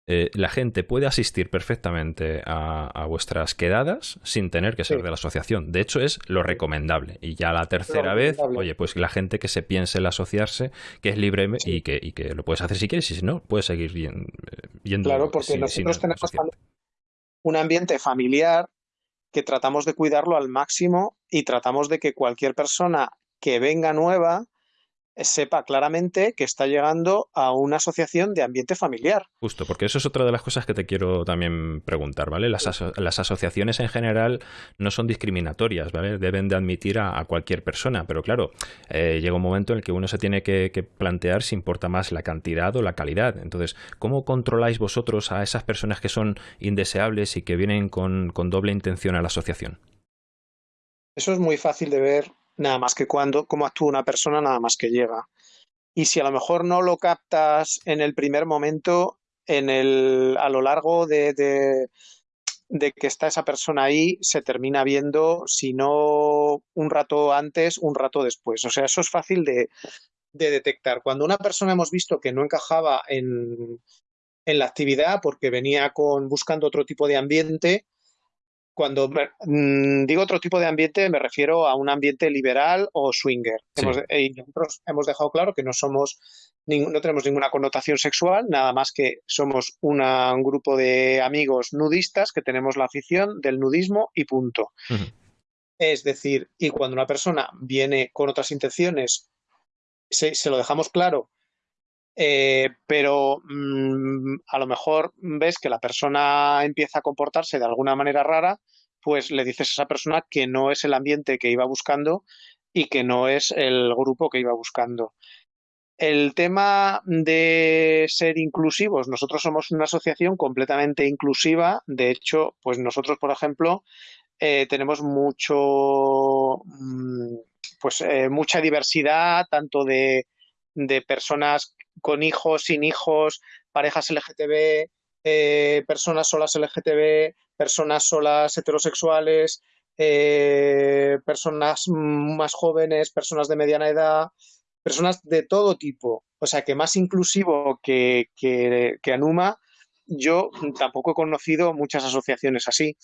eh, la gente puede asistir perfectamente a, vuestras quedadas sin tener que ser de la asociación. De hecho, es lo recomendable. Y ya la tercera vez, oye, pues la gente que se piense en asociarse, que es libre y, que, y que lo puedes hacer si quieres, y si no, puedes seguir bien, viendo. Claro, porque nosotros tenemos un ambiente familiar que tratamos de cuidarlo al máximo y tratamos de que cualquier persona que venga nueva sepa claramente que está llegando a una asociación de ambiente familiar. Justo, porque eso es otra de las cosas que te quiero también preguntar, ¿vale? Las, asociaciones en general no son discriminatorias, ¿vale? Deben de admitir a, cualquier persona, pero claro, eh, llega un momento en el que uno se tiene que, plantear si importa más la cantidad o la calidad. Entonces, ¿cómo controláis vosotros a esas personas que son indeseables y que vienen con doble intención a la asociación? Eso es muy fácil de ver nada más que cuando, cómo actúa una persona nada más que llega. Y si a lo mejor no lo captas en el primer momento, en el, a lo largo de, de, que está esa persona ahí, se termina viendo, si no un rato antes, un rato después. O sea, eso es fácil de, de detectar. Cuando una persona hemos visto que no encajaba en, en la actividad porque venía con buscando otro tipo de ambiente, cuando mm, digo otro tipo de ambiente, me refiero a un ambiente liberal o swinger. Eh, y nosotros hemos dejado claro que no somos, no tenemos ninguna connotación sexual, nada más que somos un grupo de amigos nudistas que tenemos la afición del nudismo y punto. Es decir, y cuando una persona viene con otras intenciones, se lo dejamos claro eh, pero mm, a lo mejor ves que la persona empieza a comportarse de alguna manera rara, pues le dices a esa persona que no es el ambiente que iba buscando y que no es el grupo que iba buscando. El tema de ser inclusivos, nosotros somos una asociación completamente inclusiva. De hecho, pues nosotros, por ejemplo, eh, tenemos mucho, mm, pues eh, mucha diversidad, tanto de, de personas con hijos, sin hijos, parejas LGTB, eh, personas solas LGTB, personas solas heterosexuales, eh, personas más jóvenes, personas de mediana edad, personas de todo tipo. O sea que más inclusivo que, que, Anuma yo tampoco he conocido muchas asociaciones así,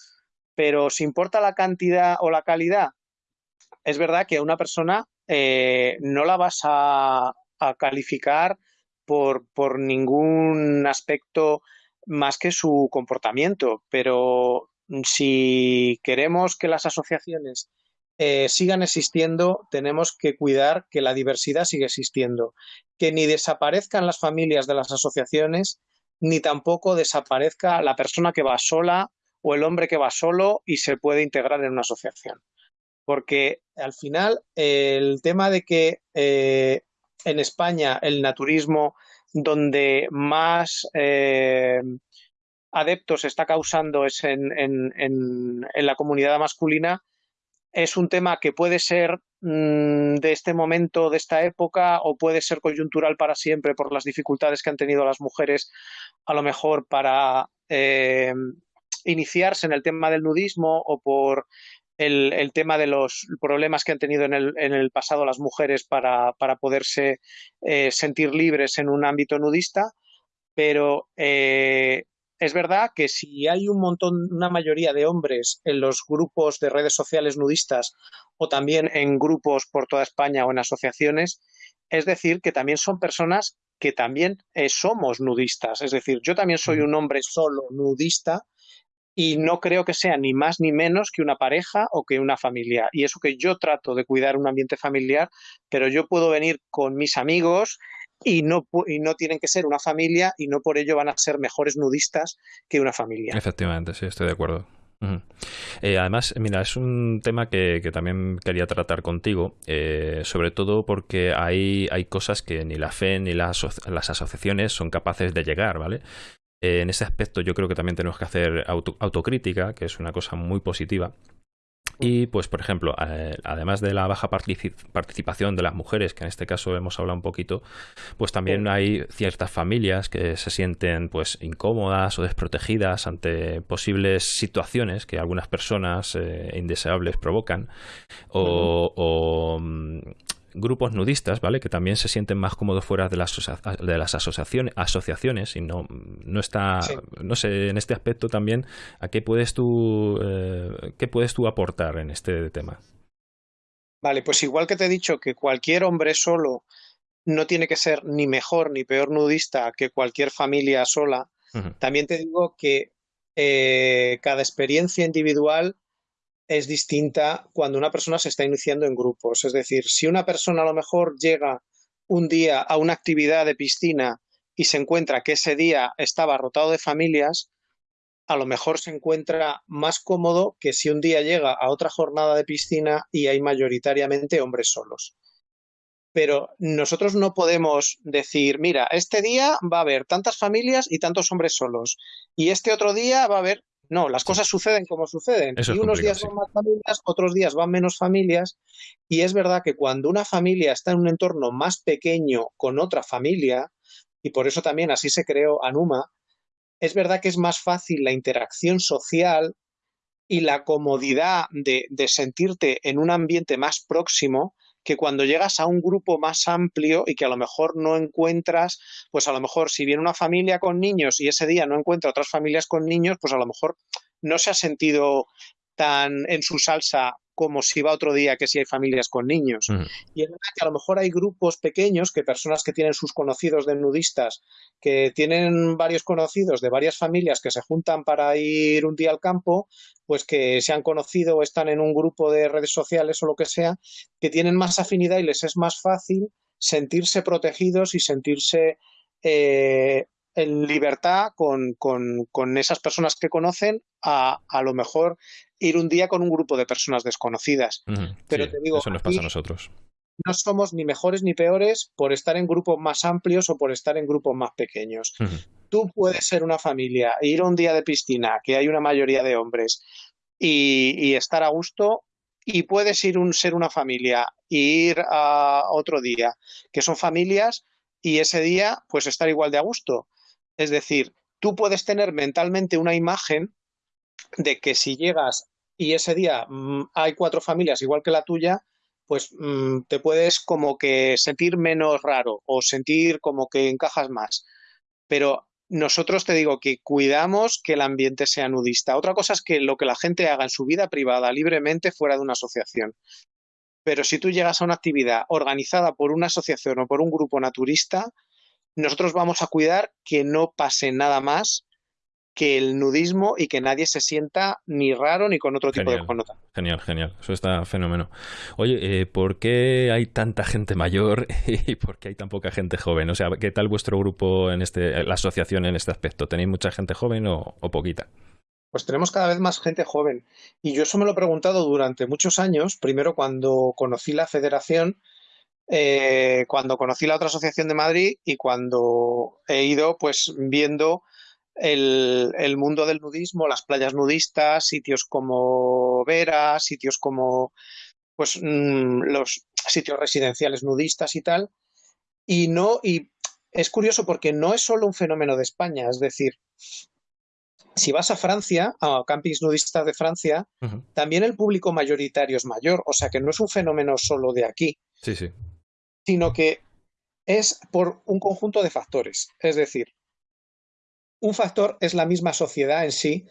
pero si importa la cantidad o la calidad, es verdad que a una persona eh, no la vas a, calificar por, ningún aspecto más que su comportamiento, pero si queremos que las asociaciones eh, sigan existiendo, tenemos que cuidar que la diversidad siga existiendo, que ni desaparezcan las familias de las asociaciones, ni tampoco desaparezca la persona que va sola o el hombre que va solo y se puede integrar en una asociación. Porque al final el tema de que eh, en España el naturismo, donde más eh, adeptos está causando es en, la comunidad masculina, es un tema que puede ser mm, de este momento, de esta época, o puede ser coyuntural para siempre por las dificultades que han tenido las mujeres, a lo mejor para eh, iniciarse en el tema del nudismo o por el, tema de los problemas que han tenido en el, en el pasado las mujeres para, para poderse eh, sentir libres en un ámbito nudista, pero eh, es verdad que si hay un montón, una mayoría de hombres en los grupos de redes sociales nudistas o también en grupos por toda España o en asociaciones, es decir, que también son personas que también eh, somos nudistas. Es decir, yo también soy un hombre solo nudista y no creo que sea ni más ni menos que una pareja o que una familia. Y eso que yo trato de cuidar un ambiente familiar, pero yo puedo venir con mis amigos y no, y no tienen que ser una familia y no por ello van a ser mejores nudistas que una familia. Efectivamente, sí, estoy de acuerdo. Eh, además, mira, es un tema que, también quería tratar contigo, eh, sobre todo porque hay, hay cosas que ni la fe ni las, las asociaciones son capaces de llegar, ¿vale? Eh, en ese aspecto yo creo que también tenemos que hacer autocrítica, que es una cosa muy positiva. Y pues, por ejemplo, además de la baja participación de las mujeres, que en este caso hemos hablado un poquito, pues también hay ciertas familias que se sienten pues incómodas o desprotegidas ante posibles situaciones que algunas personas eh, indeseables provocan. O, grupos nudistas, ¿vale? Que también se sienten más cómodos fuera de las, de las asociaciones, asociaciones y no, no está, no sé, en este aspecto también, ¿a qué puedes tú, eh, qué puedes tú aportar en este tema? Vale, pues igual que te he dicho que cualquier hombre solo no tiene que ser ni mejor ni peor nudista que cualquier familia sola, también te digo que eh, cada experiencia individual es distinta cuando una persona se está iniciando en grupos. Es decir, si una persona a lo mejor llega un día a una actividad de piscina y se encuentra que ese día estaba rotado de familias, a lo mejor se encuentra más cómodo que si un día llega a otra jornada de piscina y hay mayoritariamente hombres solos. Pero nosotros no podemos decir, mira, este día va a haber tantas familias y tantos hombres solos, y este otro día va a haber no, las cosas suceden como suceden. y unos días van más familias, otros días van menos familias. Y es verdad que cuando una familia está en un entorno más pequeño con otra familia, y por eso también así se creó Anuma, es verdad que es más fácil la interacción social y la comodidad de, de sentirte en un ambiente más próximo que cuando llegas a un grupo más amplio y que a lo mejor no encuentras, pues a lo mejor si viene una familia con niños y ese día no encuentra otras familias con niños, pues a lo mejor no se ha sentido tan en su salsa como si va otro día que si hay familias con niños. Y es verdad que a lo mejor hay grupos pequeños, que personas que tienen sus conocidos de nudistas, que tienen varios conocidos de varias familias que se juntan para ir un día al campo, pues que se han conocido o están en un grupo de redes sociales o lo que sea, que tienen más afinidad y les es más fácil sentirse protegidos y sentirse eh, en libertad con, con, esas personas que conocen a a lo mejor ir un día con un grupo de personas desconocidas. Pero te digo, eso nos pasa a nosotros. No somos ni mejores ni peores por estar en grupos más amplios o por estar en grupos más pequeños. Tú puedes ser una familia, ir un día de piscina, que hay una mayoría de hombres, y, estar a gusto, y puedes ir un ser una familia e ir a otro día, que son familias, y ese día, pues estar igual de a gusto. Es decir, tú puedes tener mentalmente una imagen de que si llegas y ese día mm, hay cuatro familias igual que la tuya, pues mm, te puedes como que sentir menos raro o sentir como que encajas más. Pero nosotros te digo que cuidamos que el ambiente sea nudista. Otra cosa es que lo que la gente haga en su vida privada libremente fuera de una asociación. Pero si tú llegas a una actividad organizada por una asociación o por un grupo naturista, nosotros vamos a cuidar que no pase nada más que el nudismo y que nadie se sienta ni raro ni con otro tipo de connotación. Genial, genial. Eso está fenómeno. Oye, eh, ¿por qué hay tanta gente mayor y por qué hay tan poca gente joven? O sea, ¿qué tal vuestro grupo en este, la asociación en este aspecto? ¿Tenéis mucha gente joven o, poquita? Pues tenemos cada vez más gente joven. Y yo eso me lo he preguntado durante muchos años. Primero cuando conocí la federación, eh, cuando conocí la otra asociación de Madrid y cuando he ido pues viendo el, mundo del nudismo, las playas nudistas, sitios como Vera, sitios como pues mm, los sitios residenciales nudistas y tal. Y no, y es curioso porque no es solo un fenómeno de España, es decir, si vas a Francia, a campings nudistas de Francia, también el público mayoritario es mayor, o sea que no es un fenómeno solo de aquí. Sí, sí. Sino que es por un conjunto de factores. Es decir, un factor es la misma sociedad en sí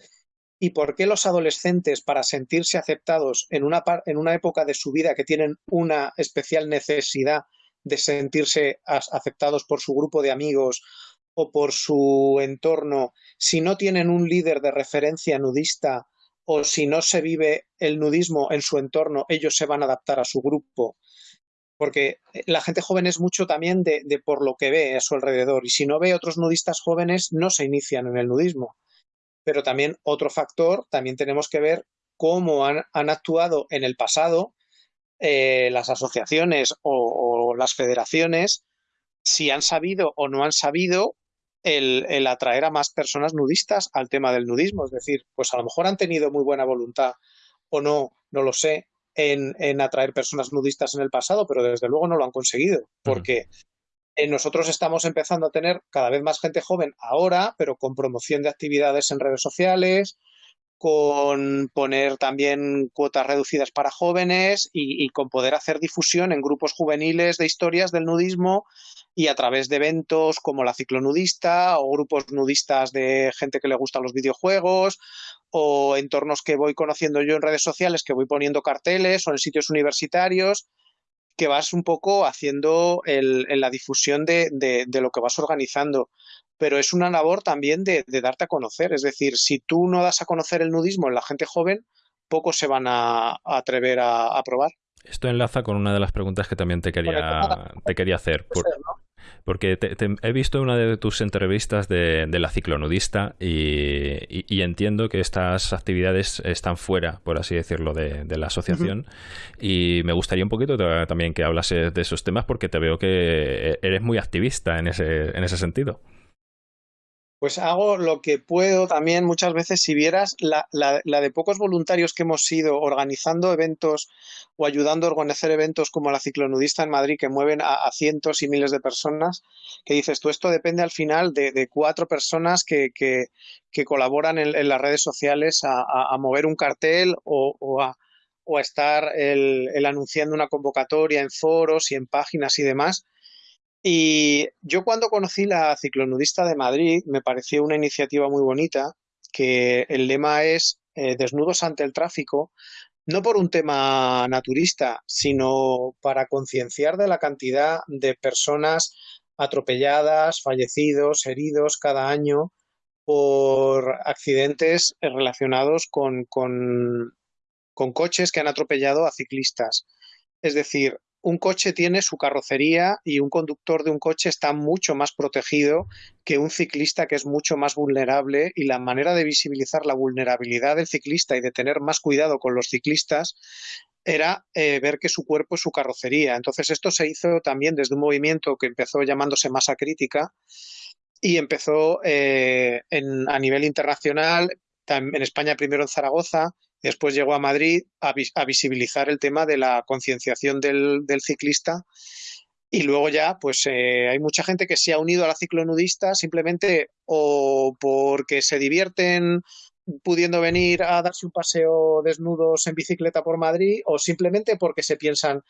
y por qué los adolescentes, para sentirse aceptados en una, en una época de su vida que tienen una especial necesidad de sentirse aceptados por su grupo de amigos o por su entorno, si no tienen un líder de referencia nudista o si no se vive el nudismo en su entorno, ellos se van a adaptar a su grupo porque eh, la gente joven es mucho también de, por lo que ve a su alrededor y si no ve otros nudistas jóvenes no se inician en el nudismo. Pero también otro factor, también tenemos que ver cómo han, actuado en el pasado eh, las asociaciones o, las federaciones, si han sabido o no han sabido el, el, atraer a más personas nudistas al tema del nudismo. Es decir, pues a lo mejor han tenido muy buena voluntad o no, no lo sé, en, atraer personas nudistas en el pasado, pero desde luego no lo han conseguido, porque nosotros estamos empezando a tener cada vez más gente joven ahora, pero con promoción de actividades en redes sociales, con poner también cuotas reducidas para jóvenes y, con poder hacer difusión en grupos juveniles de historias del nudismo y a través de eventos como la ciclonudista o grupos nudistas de gente que le gustan los videojuegos o entornos que voy conociendo yo en redes sociales, que voy poniendo carteles o en sitios universitarios, que vas un poco haciendo el, en la difusión de, de, lo que vas organizando. Pero es una labor también de, de, darte a conocer. Es decir, si tú no das a conocer el nudismo en la gente joven, pocos se van a, atrever a, probar. Esto enlaza con una de las preguntas que también te quería, te quería hacer. Porque he visto una de tus entrevistas de, la ciclonudista y, entiendo que estas actividades están fuera, por así decirlo, de, la asociación. Y me gustaría un poquito también que hablases de esos temas porque te veo que eres muy activista en ese, en ese sentido. Pues hago lo que puedo también muchas veces. Si vieras la, de pocos voluntarios que hemos sido organizando eventos o ayudando a organizar eventos como la ciclonudista en Madrid, que mueven a, cientos y miles de personas, que dices tú, esto depende al final de, cuatro personas que, que, colaboran en, las redes sociales a, mover un cartel o, a, o a estar el anunciando una convocatoria en foros y en páginas y demás y yo cuando conocí la ciclonudista de Madrid me pareció una iniciativa muy bonita, que el lema es eh, desnudos ante el tráfico, no por un tema naturista, sino para concienciar de la cantidad de personas atropelladas, fallecidos, heridos cada año por accidentes relacionados con, con, con coches que han atropellado a ciclistas. Es decir, un coche tiene su carrocería y un conductor de un coche está mucho más protegido que un ciclista que es mucho más vulnerable y la manera de visibilizar la vulnerabilidad del ciclista y de tener más cuidado con los ciclistas era eh, ver que su cuerpo es su carrocería. Entonces esto se hizo también desde un movimiento que empezó llamándose masa crítica y empezó eh, a nivel internacional, en España primero en Zaragoza, Después llegó a Madrid a, visibilizar el tema de la concienciación del, ciclista y luego ya, pues eh, hay mucha gente que se ha unido a la ciclonudista simplemente o porque se divierten pudiendo venir a darse un paseo desnudos en bicicleta por Madrid o simplemente porque se piensan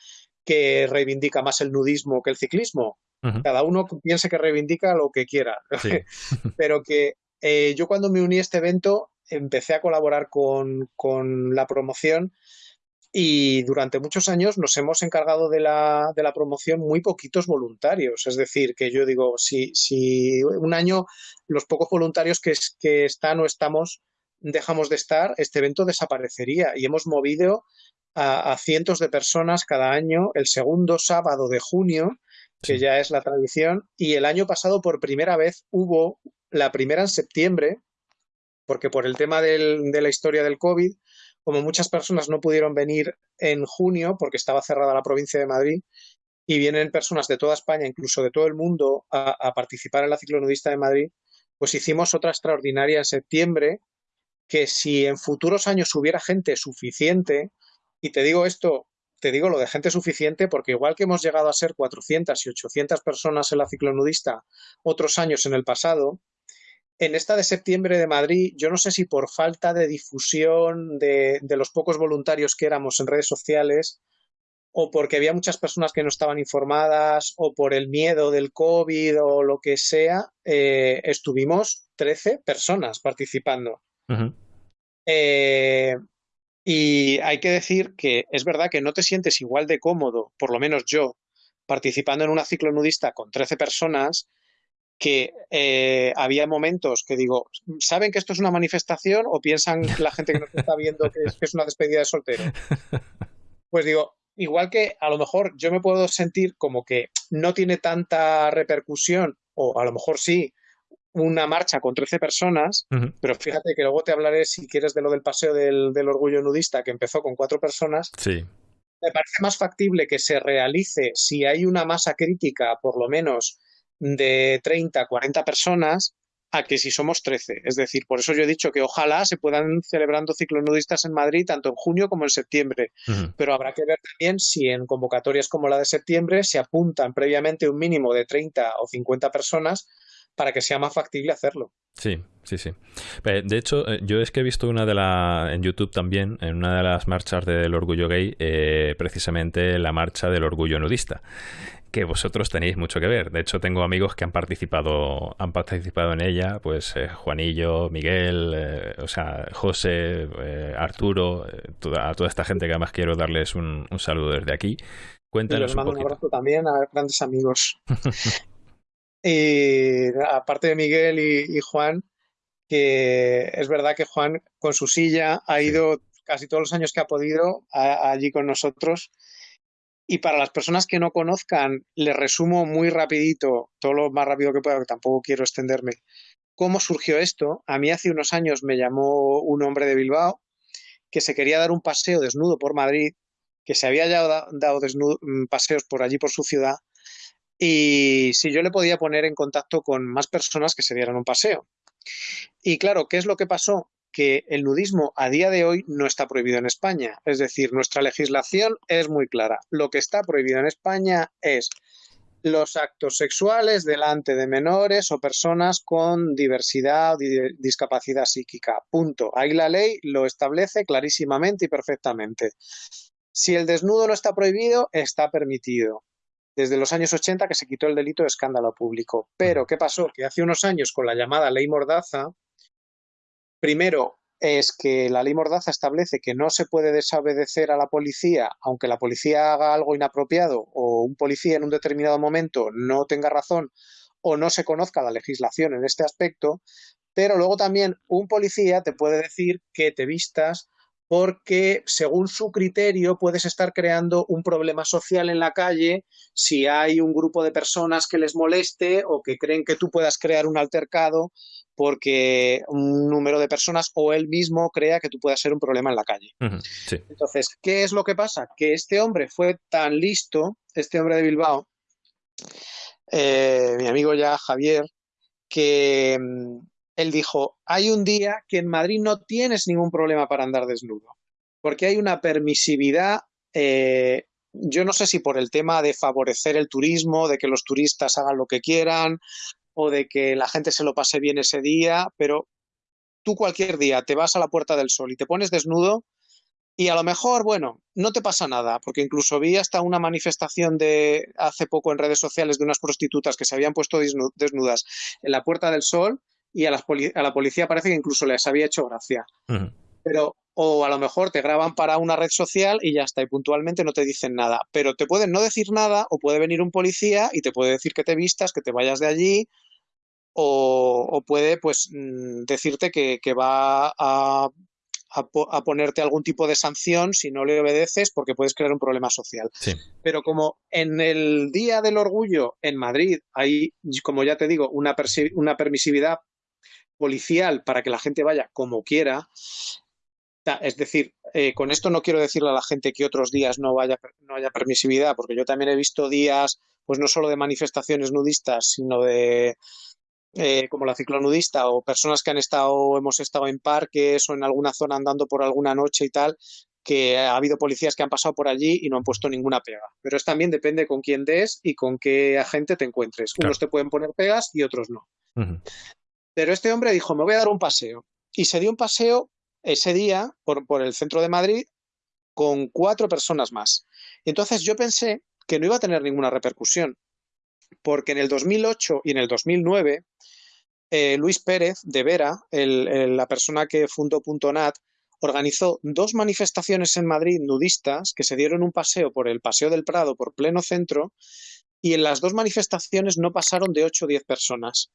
que reivindica más el nudismo que el ciclismo. Cada uno piense que reivindica lo que quiera. Pero que eh, yo cuando me uní a este evento empecé a colaborar con, con la promoción y durante muchos años nos hemos encargado de la, de la, promoción muy poquitos voluntarios. Es decir, que yo digo, si, si un año los pocos voluntarios que, que están o estamos dejamos de estar, este evento desaparecería. Y hemos movido a, a cientos de personas cada año el segundo sábado de junio, que ya es la tradición, y el año pasado por primera vez hubo la primera en septiembre, porque por el tema del, de la historia del COVID, como muchas personas no pudieron venir en junio porque estaba cerrada la provincia de Madrid, y vienen personas de toda España, incluso de todo el mundo, a, a participar en la ciclonudista de Madrid, pues hicimos otra extraordinaria en septiembre, que si en futuros años hubiera gente suficiente, y te digo esto, te digo lo de gente suficiente porque igual que hemos llegado a ser 400 y 800 personas en la ciclonudista otros años en el pasado, en esta de septiembre de Madrid, yo no sé si por falta de difusión de, de, los pocos voluntarios que éramos en redes sociales, o porque había muchas personas que no estaban informadas, o por el miedo del COVID o lo que sea, eh, estuvimos 13 personas participando. Uh -huh. eh, y hay que decir que es verdad que no te sientes igual de cómodo, por lo menos yo, participando en una ciclonudista con 13 personas, que eh, había momentos que digo, ¿saben que esto es una manifestación o piensan la gente que nos está viendo que es, que es una despedida de soltero? Pues digo, igual que a lo mejor yo me puedo sentir como que no tiene tanta repercusión, o a lo mejor sí, una marcha con 13 personas, uh -huh. pero fíjate que luego te hablaré, si quieres, de lo del paseo del, del, orgullo nudista, que empezó con cuatro personas. Sí. Me parece más factible que se realice si hay una masa crítica, por lo menos, de 30, 40 personas, a que si somos 13. Es decir, por eso yo he dicho que ojalá se puedan celebrando ciclonudistas en Madrid tanto en junio como en septiembre. Uh -huh. Pero habrá que ver también si en convocatorias como la de septiembre se apuntan previamente un mínimo de 30 o 50 personas para que sea más factible hacerlo. Sí, sí, sí. De hecho, eh, yo es que he visto una de la en YouTube también, en una de las marchas del orgullo gay, eh, precisamente la marcha del orgullo nudista que vosotros tenéis mucho que ver. De hecho, tengo amigos que han participado, han participado en ella, pues eh, Juanillo, Miguel, eh, o sea, José, eh, Arturo, toda, a toda esta gente que además quiero darles un, un saludo desde aquí. Cuéntanos y les mando un, un abrazo también a grandes amigos. y aparte de Miguel y, y, Juan, que es verdad que Juan con su silla ha ido casi todos los años que ha podido a, a allí con nosotros y para las personas que no conozcan, les resumo muy rapidito, todo lo más rápido que pueda, que tampoco quiero extenderme, cómo surgió esto. A mí hace unos años me llamó un hombre de Bilbao que se quería dar un paseo desnudo por Madrid, que se había ya dado desnudo, mm, paseos por allí, por su ciudad, y si yo le podía poner en contacto con más personas que se dieran un paseo. Y claro, ¿qué es lo que pasó? que el nudismo a día de hoy no está prohibido en España. Es decir, nuestra legislación es muy clara. Lo que está prohibido en España es los actos sexuales delante de menores o personas con diversidad o discapacidad psíquica. Punto. Ahí la ley lo establece clarísimamente y perfectamente. Si el desnudo no está prohibido, está permitido. Desde los años 80 que se quitó el delito de escándalo público. Pero, ¿qué pasó? Que hace unos años con la llamada ley Mordaza, Primero, es que la ley Mordaza establece que no se puede desobedecer a la policía, aunque la policía haga algo inapropiado o un policía en un determinado momento no tenga razón o no se conozca la legislación en este aspecto, pero luego también un policía te puede decir que te vistas porque según su criterio puedes estar creando un problema social en la calle si hay un grupo de personas que les moleste o que creen que tú puedas crear un altercado porque un número de personas o él mismo crea que tú puedas ser un problema en la calle. Uh -huh, sí. Entonces, ¿qué es lo que pasa? Que este hombre fue tan listo, este hombre de Bilbao, eh, mi amigo ya Javier, que mm, él dijo, hay un día que en Madrid no tienes ningún problema para andar desnudo, porque hay una permisividad, eh, yo no sé si por el tema de favorecer el turismo, de que los turistas hagan lo que quieran, o de que la gente se lo pase bien ese día, pero tú cualquier día te vas a la Puerta del Sol y te pones desnudo Y a lo mejor, bueno, no te pasa nada, porque incluso vi hasta una manifestación de hace poco en redes sociales de unas prostitutas que se habían puesto desnudas en la Puerta del Sol y a, la policía parece que incluso les había hecho gracia. Pero, o a lo mejor te graban para una red social y ya está, y puntualmente no te dicen nada. Pero te pueden no decir nada, o puede venir un policía y te puede decir que te vistas, que te vayas de allí, o, puede pues mm, decirte que, va a, a, ponerte algún tipo de sanción si no le obedeces porque puedes crear un problema social. Pero como en el Día del Orgullo en Madrid hay, como ya te digo, una, una permisividad policial para que la gente vaya como quiera, es decir, eh, con esto no quiero decirle a la gente que otros días no, vaya, no haya permisividad, porque yo también he visto días, pues no solo de manifestaciones nudistas, sino de eh, como la ciclonudista o personas que han estado, hemos estado en parques o en alguna zona andando por alguna noche y tal, que ha habido policías que han pasado por allí y no han puesto ninguna pega. Pero es también depende con quién des y con qué agente te encuentres. Unos te pueden poner pegas y otros no. Pero este hombre dijo, me voy a dar un paseo. Y se dio un paseo ese día por, el centro de Madrid con cuatro personas más. Entonces yo pensé que no iba a tener ninguna repercusión, porque en el 2008 y en el 2009 eh, Luis Pérez de Vera, la persona que fundó .nat, organizó dos manifestaciones en Madrid nudistas que se dieron un paseo por el Paseo del Prado, por pleno centro, y en las dos manifestaciones no pasaron de 8 o 10 personas.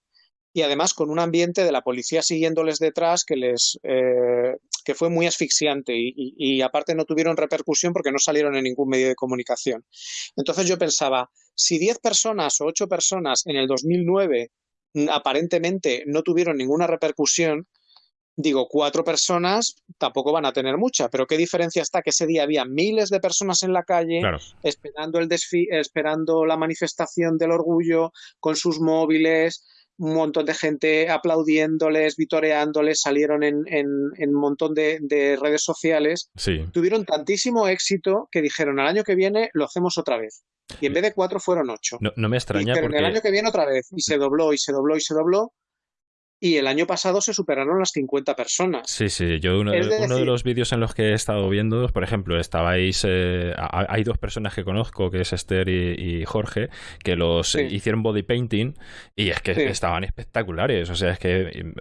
Y además con un ambiente de la policía siguiéndoles detrás que les eh, que fue muy asfixiante y, y, aparte no tuvieron repercusión porque no salieron en ningún medio de comunicación. Entonces yo pensaba, si 10 personas o 8 personas en el 2009 aparentemente no tuvieron ninguna repercusión, digo, cuatro personas tampoco van a tener mucha, pero qué diferencia está que ese día había miles de personas en la calle esperando el esperando la manifestación del orgullo con sus móviles, un montón de gente aplaudiéndoles, vitoreándoles, salieron en, un montón de, redes sociales. Tuvieron tantísimo éxito que dijeron, al año que viene lo hacemos otra vez. Y en vez de cuatro fueron ocho. No, me extraña pero en el año que viene otra vez. Y se dobló, y se dobló, y se dobló. Y el año pasado se superaron las 50 personas. Sí, sí. Yo uno, de, los vídeos en los que he estado viendo, por ejemplo, estabais... Eh, hay dos personas que conozco, que es Esther y, Jorge, que los hicieron body painting y es que estaban espectaculares. O sea, es que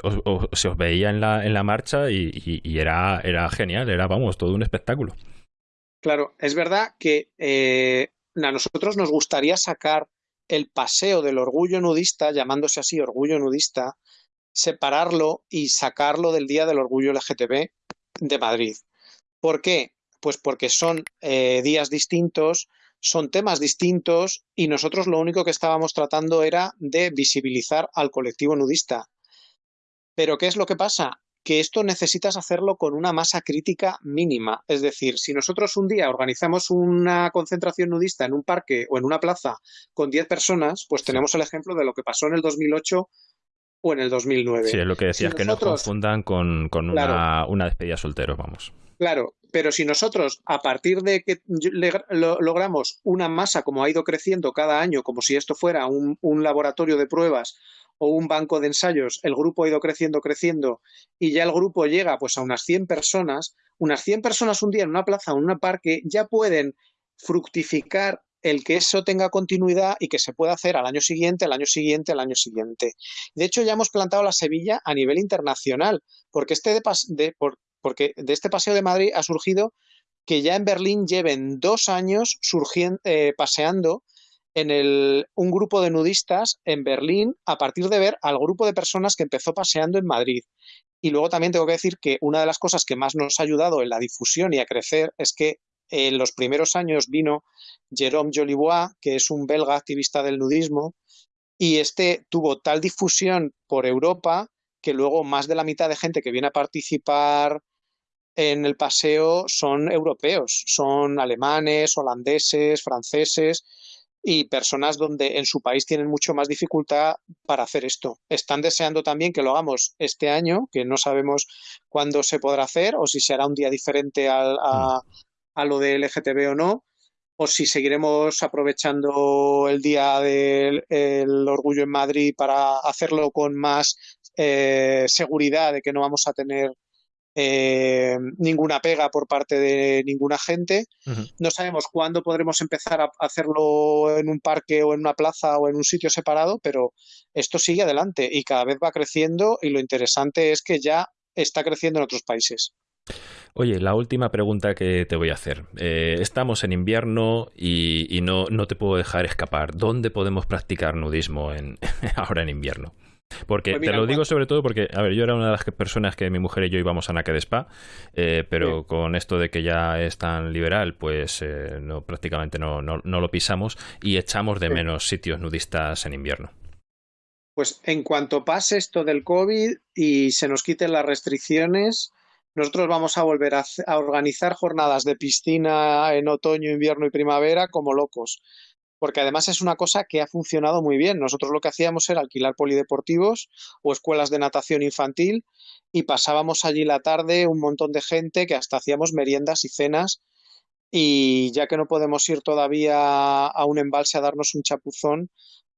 se os veía en la, en la marcha y, era, era genial. Era, vamos, todo un espectáculo. Claro, es verdad que eh, a nosotros nos gustaría sacar el paseo del orgullo nudista, llamándose así orgullo nudista, separarlo y sacarlo del Día del Orgullo LGTB de Madrid. ¿Por qué? Pues porque son eh, días distintos, son temas distintos y nosotros lo único que estábamos tratando era de visibilizar al colectivo nudista. Pero ¿qué es lo que pasa? que esto necesitas hacerlo con una masa crítica mínima. Es decir, si nosotros un día organizamos una concentración nudista en un parque o en una plaza con 10 personas, pues tenemos el ejemplo de lo que pasó en el 2008 o en el 2009. Sí, es lo que decías, que no confundan con, una, una, despedida soltero, vamos. Claro, pero si nosotros, a partir de que logramos una masa como ha ido creciendo cada año, como si esto fuera un, un laboratorio de pruebas o un banco de ensayos, el grupo ha ido creciendo, creciendo, y ya el grupo llega pues a unas 100 personas, unas 100 personas un día en una plaza o en un parque ya pueden fructificar el que eso tenga continuidad y que se pueda hacer al año siguiente, al año siguiente, al año siguiente. De hecho, ya hemos plantado la Sevilla a nivel internacional, porque, este de, este paseo de Madrid ha surgido que ya en Berlín lleven dos años eh, paseando en el, un grupo de nudistas en Berlín a partir de ver al grupo de personas que empezó paseando en Madrid. Y luego también tengo que decir que una de las cosas que más nos ha ayudado en la difusión y a crecer es que en los primeros años vino Jérôme Jolibois, que es un belga activista del nudismo, y este tuvo tal difusión por Europa que luego más de la mitad de gente que viene a participar en el paseo son europeos, son alemanes, holandeses, franceses, y personas donde en su país tienen mucho más dificultad para hacer esto. Están deseando también que lo hagamos este año, que no sabemos cuándo se podrá hacer o si será un día diferente a, a, lo de LGTB o no, o si seguiremos aprovechando el Día del Orgullo en Madrid para hacerlo con más eh, seguridad de que no vamos a tener eh, ninguna pega por parte de ninguna gente. No sabemos cuándo podremos empezar a hacerlo en un parque o en una plaza o en un sitio separado, pero esto sigue adelante y cada vez va creciendo y lo interesante es que ya está creciendo en otros países. Oye, la última pregunta que te voy a hacer. Eh, estamos en invierno y, no, no, te puedo dejar escapar. ¿Dónde podemos practicar nudismo en, ahora en invierno? Porque pues te lo digo sobre todo porque, a ver, yo era una de las personas que mi mujer y yo íbamos a Nake de Spa, eh, pero con esto de que ya es tan liberal, pues eh, no, prácticamente no, no, lo pisamos y echamos de menos sitios nudistas en invierno. Pues en cuanto pase esto del COVID y se nos quiten las restricciones, nosotros vamos a volver a, organizar jornadas de piscina en otoño, invierno y primavera como locos porque además es una cosa que ha funcionado muy bien. Nosotros lo que hacíamos era alquilar polideportivos o escuelas de natación infantil y pasábamos allí la tarde un montón de gente que hasta hacíamos meriendas y cenas y ya que no podemos ir todavía a un embalse a darnos un chapuzón,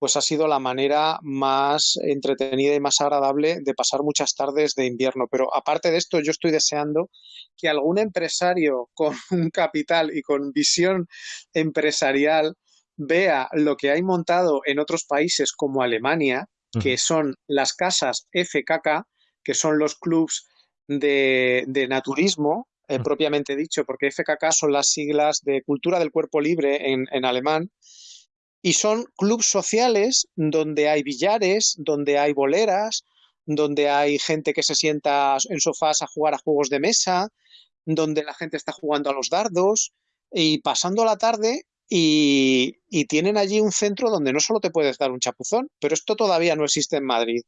pues ha sido la manera más entretenida y más agradable de pasar muchas tardes de invierno. Pero aparte de esto, yo estoy deseando que algún empresario con un capital y con visión empresarial vea lo que hay montado en otros países como Alemania, que son las casas FKK, que son los clubs de, naturismo, eh, propiamente dicho, porque FKK son las siglas de Cultura del Cuerpo Libre en, en alemán, y son clubs sociales donde hay billares, donde hay boleras, donde hay gente que se sienta en sofás a jugar a juegos de mesa, donde la gente está jugando a los dardos y pasando la tarde y, y, tienen allí un centro donde no solo te puedes dar un chapuzón, pero esto todavía no existe en Madrid.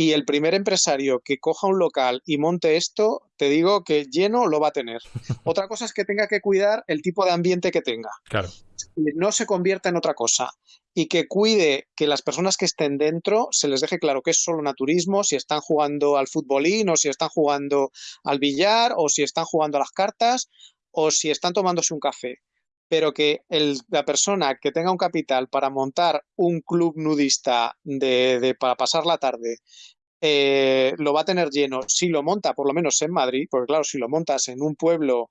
Y el primer empresario que coja un local y monte esto, te digo que lleno lo va a tener. Otra cosa es que tenga que cuidar el tipo de ambiente que tenga. Claro. No se convierta en otra cosa. Y que cuide que las personas que estén dentro se les deje claro que es solo naturismo, si están jugando al futbolín o si están jugando al billar o si están jugando a las cartas o si están tomándose un café pero que la persona que tenga un capital para montar un club nudista de, para pasar la tarde eh, lo va a tener lleno. Si lo monta, por lo menos en Madrid, porque claro, si lo montas en un pueblo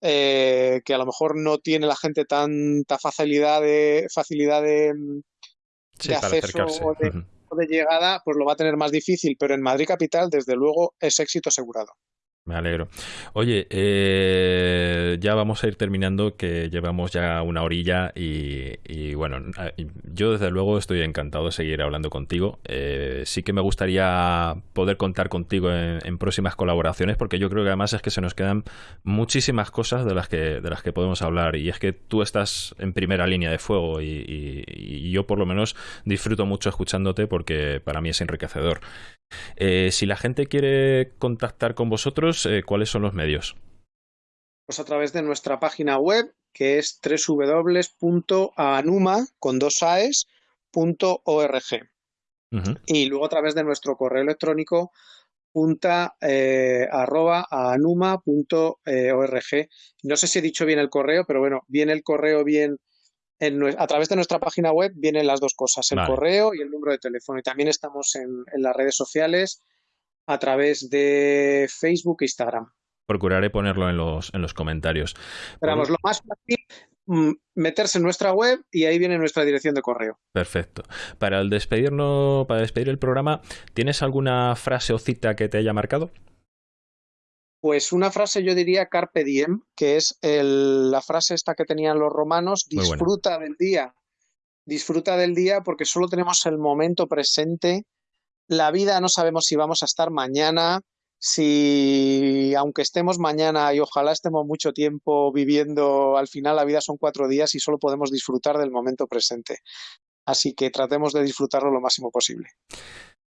eh, que a lo mejor no tiene la gente tanta facilidad de facilidad de, acceso o de llegada, pues lo va a tener más difícil, pero en Madrid capital, desde luego, es éxito asegurado. Me alegro. Oye, eh, ya vamos a ir terminando, que llevamos ya una orilla y, bueno, yo desde luego estoy encantado de seguir hablando contigo. Eh, sí que me gustaría poder contar contigo en, próximas colaboraciones, porque yo creo que además es que se nos quedan muchísimas cosas de las que, de las que podemos hablar y es que tú estás en primera línea de fuego y, yo por lo menos disfruto mucho escuchándote porque para mí es enriquecedor. Eh, si la gente quiere contactar con vosotros, eh, ¿cuáles son los medios? Pues a través de nuestra página web, que es www.anuma con dos Y luego a través de nuestro correo electrónico punta eh, arroba anuma.org. No sé si he dicho bien el correo, pero bueno, viene el correo bien a través de nuestra página web vienen las dos cosas, el correo y el número de teléfono. Y también estamos en, las redes sociales a través de Facebook e Instagram. Procuraré ponerlo en los, en los comentarios. Esperamos lo más fácil, mm, meterse en nuestra web y ahí viene nuestra dirección de correo. Perfecto. Para el despedirnos, para despedir el programa, ¿tienes alguna frase o cita que te haya marcado? Pues una frase yo diría carpe diem, que es la frase esta que tenían los romanos, disfruta del día, disfruta del día porque solo tenemos el momento presente, la vida no sabemos si vamos a estar mañana, si aunque estemos mañana y ojalá estemos mucho tiempo viviendo, al final la vida son cuatro días y solo podemos disfrutar del momento presente. Así que tratemos de disfrutarlo lo máximo posible.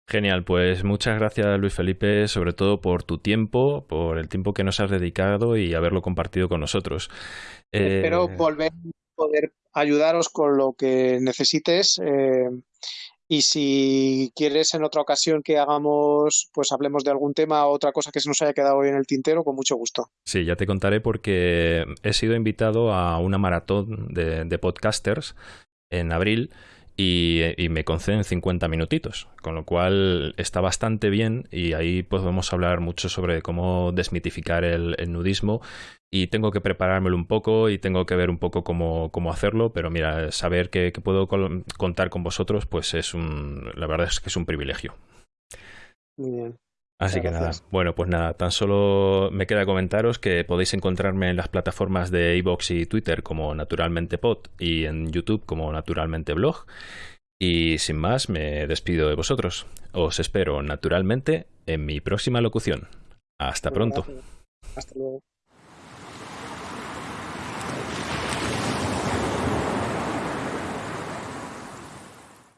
Genial, pues muchas gracias Luis Felipe, sobre todo por tu tiempo, por el tiempo que nos has dedicado y haberlo compartido con nosotros. Espero eh, volver a poder ayudaros con lo que necesites. Eh, y si quieres en otra ocasión que hagamos, pues hablemos de algún tema o otra cosa que se nos haya quedado hoy en el tintero, con mucho gusto. Sí, ya te contaré porque he sido invitado a una maratón de podcasters en abril y, me conceden 50 minutitos, con lo cual está bastante bien y ahí podemos hablar mucho sobre cómo desmitificar el, nudismo y tengo que preparármelo un poco y tengo que ver un poco cómo, hacerlo, pero mira, saber que, puedo contar con vosotros, pues es un, la verdad es que es un privilegio. Muy bien. Así que nada, bueno, pues nada, tan solo me queda comentaros que podéis encontrarme en las plataformas de iVoox y Twitter como Naturalmente Pod y en YouTube como Naturalmente Blog. Y sin más, me despido de vosotros. Os espero naturalmente en mi próxima locución. Hasta pronto. Hasta luego.